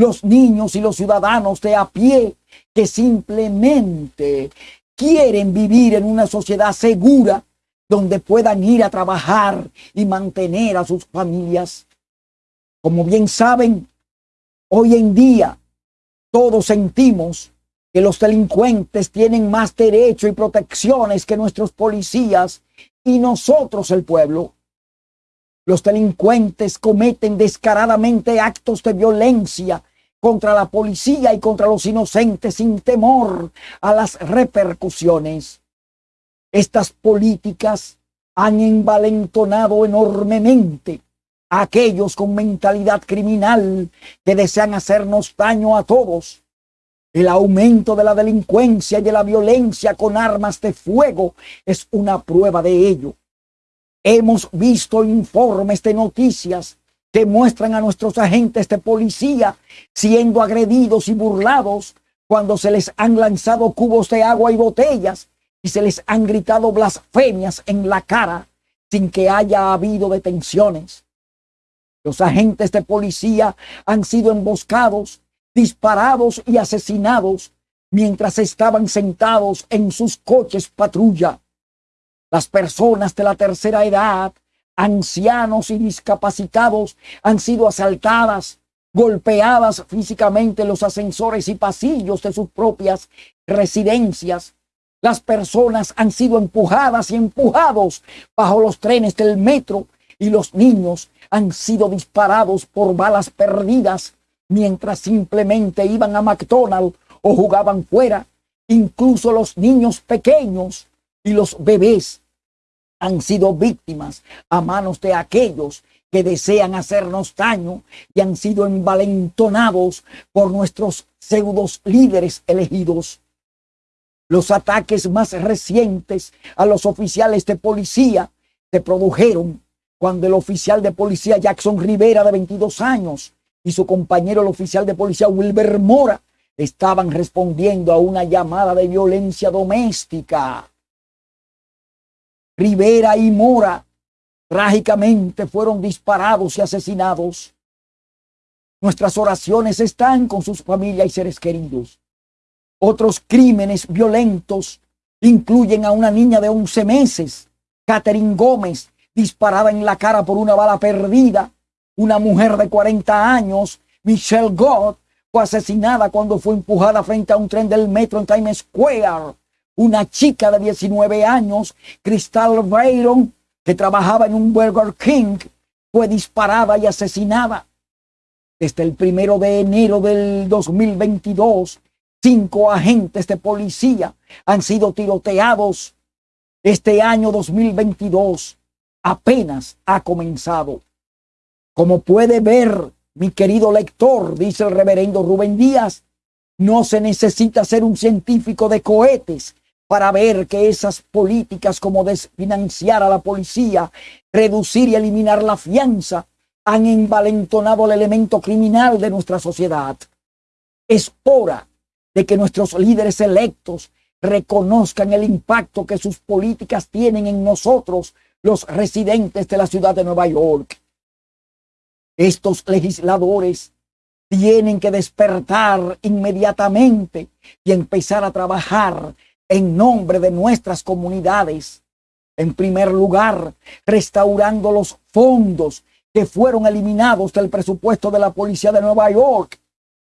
los niños y los ciudadanos de a pie que simplemente quieren vivir en una sociedad segura donde puedan ir a trabajar y mantener a sus familias. Como bien saben, hoy en día todos sentimos que los delincuentes tienen más derecho y protecciones que nuestros policías y nosotros el pueblo. Los delincuentes cometen descaradamente actos de violencia contra la policía y contra los inocentes sin temor a las repercusiones. Estas políticas han envalentonado enormemente a aquellos con mentalidad criminal que desean hacernos daño a todos. El aumento de la delincuencia y de la violencia con armas de fuego es una prueba de ello. Hemos visto informes de noticias que muestran a nuestros agentes de policía siendo agredidos y burlados cuando se les han lanzado cubos de agua y botellas y se les han gritado blasfemias en la cara sin que haya habido detenciones. Los agentes de policía han sido emboscados, disparados y asesinados mientras estaban sentados en sus coches patrulla. Las personas de la tercera edad, ancianos y discapacitados han sido asaltadas, golpeadas físicamente en los ascensores y pasillos de sus propias residencias. Las personas han sido empujadas y empujados bajo los trenes del metro y los niños han sido disparados por balas perdidas mientras simplemente iban a McDonald's o jugaban fuera. Incluso los niños pequeños y los bebés han sido víctimas a manos de aquellos que desean hacernos daño y han sido envalentonados por nuestros pseudos líderes elegidos. Los ataques más recientes a los oficiales de policía se produjeron cuando el oficial de policía Jackson Rivera, de 22 años, y su compañero el oficial de policía Wilber Mora estaban respondiendo a una llamada de violencia doméstica. Rivera y Mora trágicamente fueron disparados y asesinados. Nuestras oraciones están con sus familias y seres queridos. Otros crímenes violentos incluyen a una niña de 11 meses, Catherine Gómez, disparada en la cara por una bala perdida. Una mujer de 40 años, Michelle Gott, fue asesinada cuando fue empujada frente a un tren del metro en Times Square. Una chica de 19 años, Crystal Byron, que trabajaba en un Burger King, fue disparada y asesinada. Desde el primero de enero del 2022, cinco agentes de policía han sido tiroteados. Este año 2022 apenas ha comenzado. Como puede ver, mi querido lector, dice el reverendo Rubén Díaz, no se necesita ser un científico de cohetes para ver que esas políticas como desfinanciar a la policía, reducir y eliminar la fianza, han envalentonado el elemento criminal de nuestra sociedad. Es hora de que nuestros líderes electos reconozcan el impacto que sus políticas tienen en nosotros, los residentes de la ciudad de Nueva York. Estos legisladores tienen que despertar inmediatamente y empezar a trabajar en nombre de nuestras comunidades. En primer lugar, restaurando los fondos que fueron eliminados del presupuesto de la Policía de Nueva York.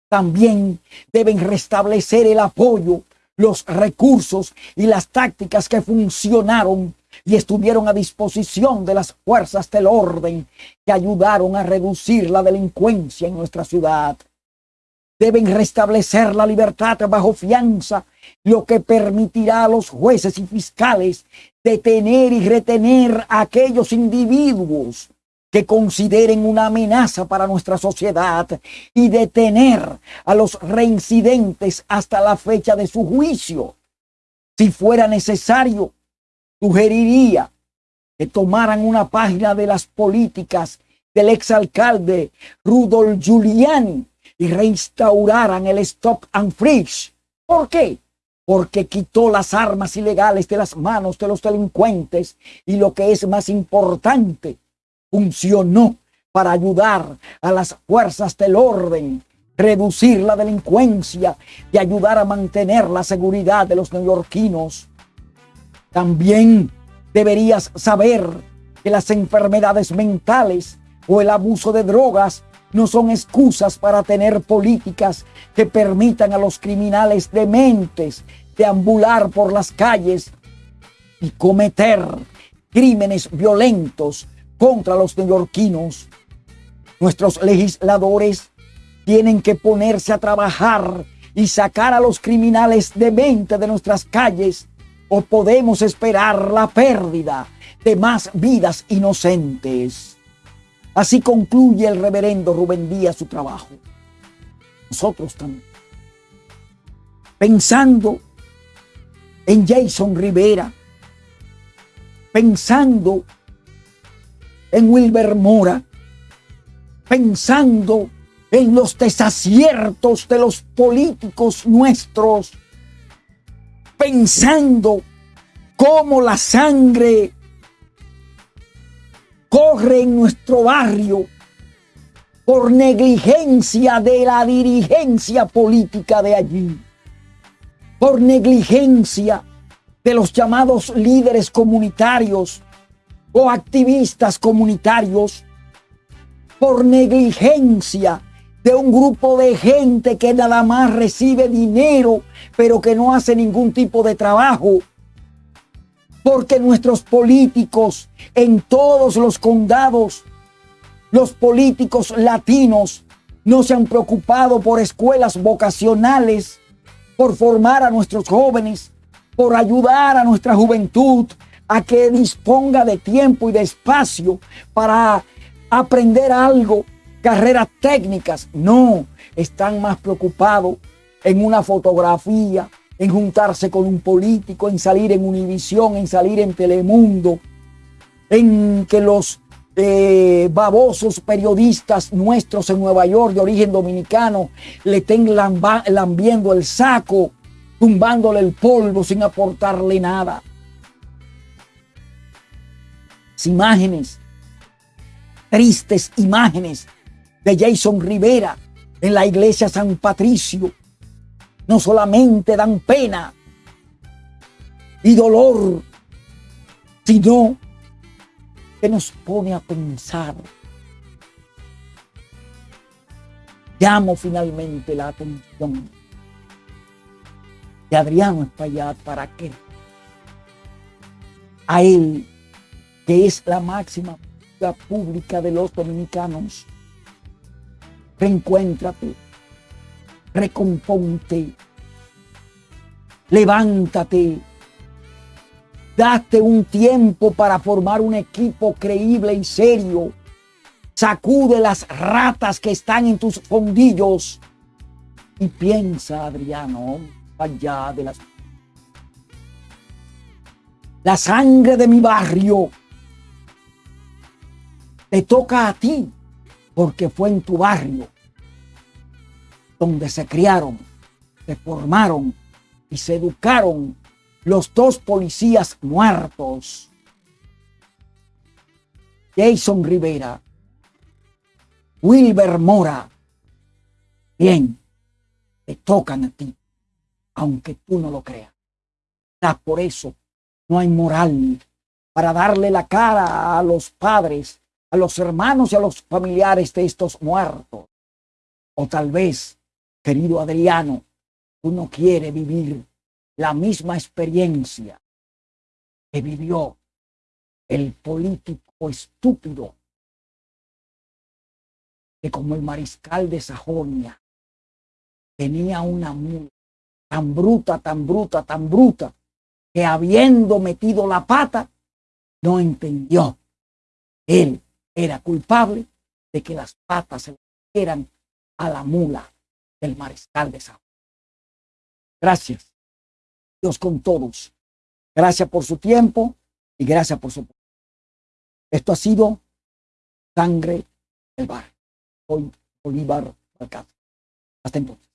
También deben restablecer el apoyo, los recursos y las tácticas que funcionaron y estuvieron a disposición de las fuerzas del orden que ayudaron a reducir la delincuencia en nuestra ciudad. Deben restablecer la libertad bajo fianza, lo que permitirá a los jueces y fiscales detener y retener a aquellos individuos que consideren una amenaza para nuestra sociedad y detener a los reincidentes hasta la fecha de su juicio. Si fuera necesario, sugeriría que tomaran una página de las políticas del exalcalde Rudolf Giuliani y reinstauraran el stop and freeze. ¿Por qué? Porque quitó las armas ilegales de las manos de los delincuentes y lo que es más importante, funcionó para ayudar a las fuerzas del orden, reducir la delincuencia y ayudar a mantener la seguridad de los neoyorquinos. También deberías saber que las enfermedades mentales o el abuso de drogas no son excusas para tener políticas que permitan a los criminales dementes deambular por las calles y cometer crímenes violentos contra los neoyorquinos. Nuestros legisladores tienen que ponerse a trabajar y sacar a los criminales demente de nuestras calles o podemos esperar la pérdida de más vidas inocentes. Así concluye el reverendo Rubén Díaz su trabajo. Nosotros también. Pensando en Jason Rivera, pensando en Wilber Mora, pensando en los desaciertos de los políticos nuestros, pensando cómo la sangre corre en nuestro barrio por negligencia de la dirigencia política de allí, por negligencia de los llamados líderes comunitarios o activistas comunitarios, por negligencia de un grupo de gente que nada más recibe dinero, pero que no hace ningún tipo de trabajo. Porque nuestros políticos en todos los condados, los políticos latinos, no se han preocupado por escuelas vocacionales, por formar a nuestros jóvenes, por ayudar a nuestra juventud a que disponga de tiempo y de espacio para aprender algo carreras técnicas. No, están más preocupados en una fotografía, en juntarse con un político, en salir en Univisión, en salir en Telemundo, en que los eh, babosos periodistas nuestros en Nueva York de origen dominicano le estén lambiendo el saco, tumbándole el polvo sin aportarle nada. Imágenes, tristes imágenes de Jason Rivera en la iglesia San Patricio, no solamente dan pena y dolor, sino que nos pone a pensar. Llamo finalmente la atención de Adriano Espaillat para que a él, que es la máxima pública de los dominicanos, reencuéntrate, recomponte, levántate, Date un tiempo para formar un equipo creíble y serio. Sacude las ratas que están en tus fondillos. Y piensa, Adriano, allá de las... La sangre de mi barrio te toca a ti porque fue en tu barrio donde se criaron, se formaron y se educaron los dos policías muertos, Jason Rivera, Wilber Mora, bien, te tocan a ti, aunque tú no lo creas. por eso no hay moral para darle la cara a los padres, a los hermanos y a los familiares de estos muertos. O tal vez, querido Adriano, tú no quieres vivir la misma experiencia que vivió el político estúpido que como el mariscal de Sajonia tenía una mula tan bruta, tan bruta, tan bruta, que habiendo metido la pata, no entendió. Él era culpable de que las patas se le a la mula del mariscal de Sajonia. Gracias. Dios con todos. Gracias por su tiempo y gracias por su... Esto ha sido Sangre del Bar. Soy Bolívar Hasta entonces.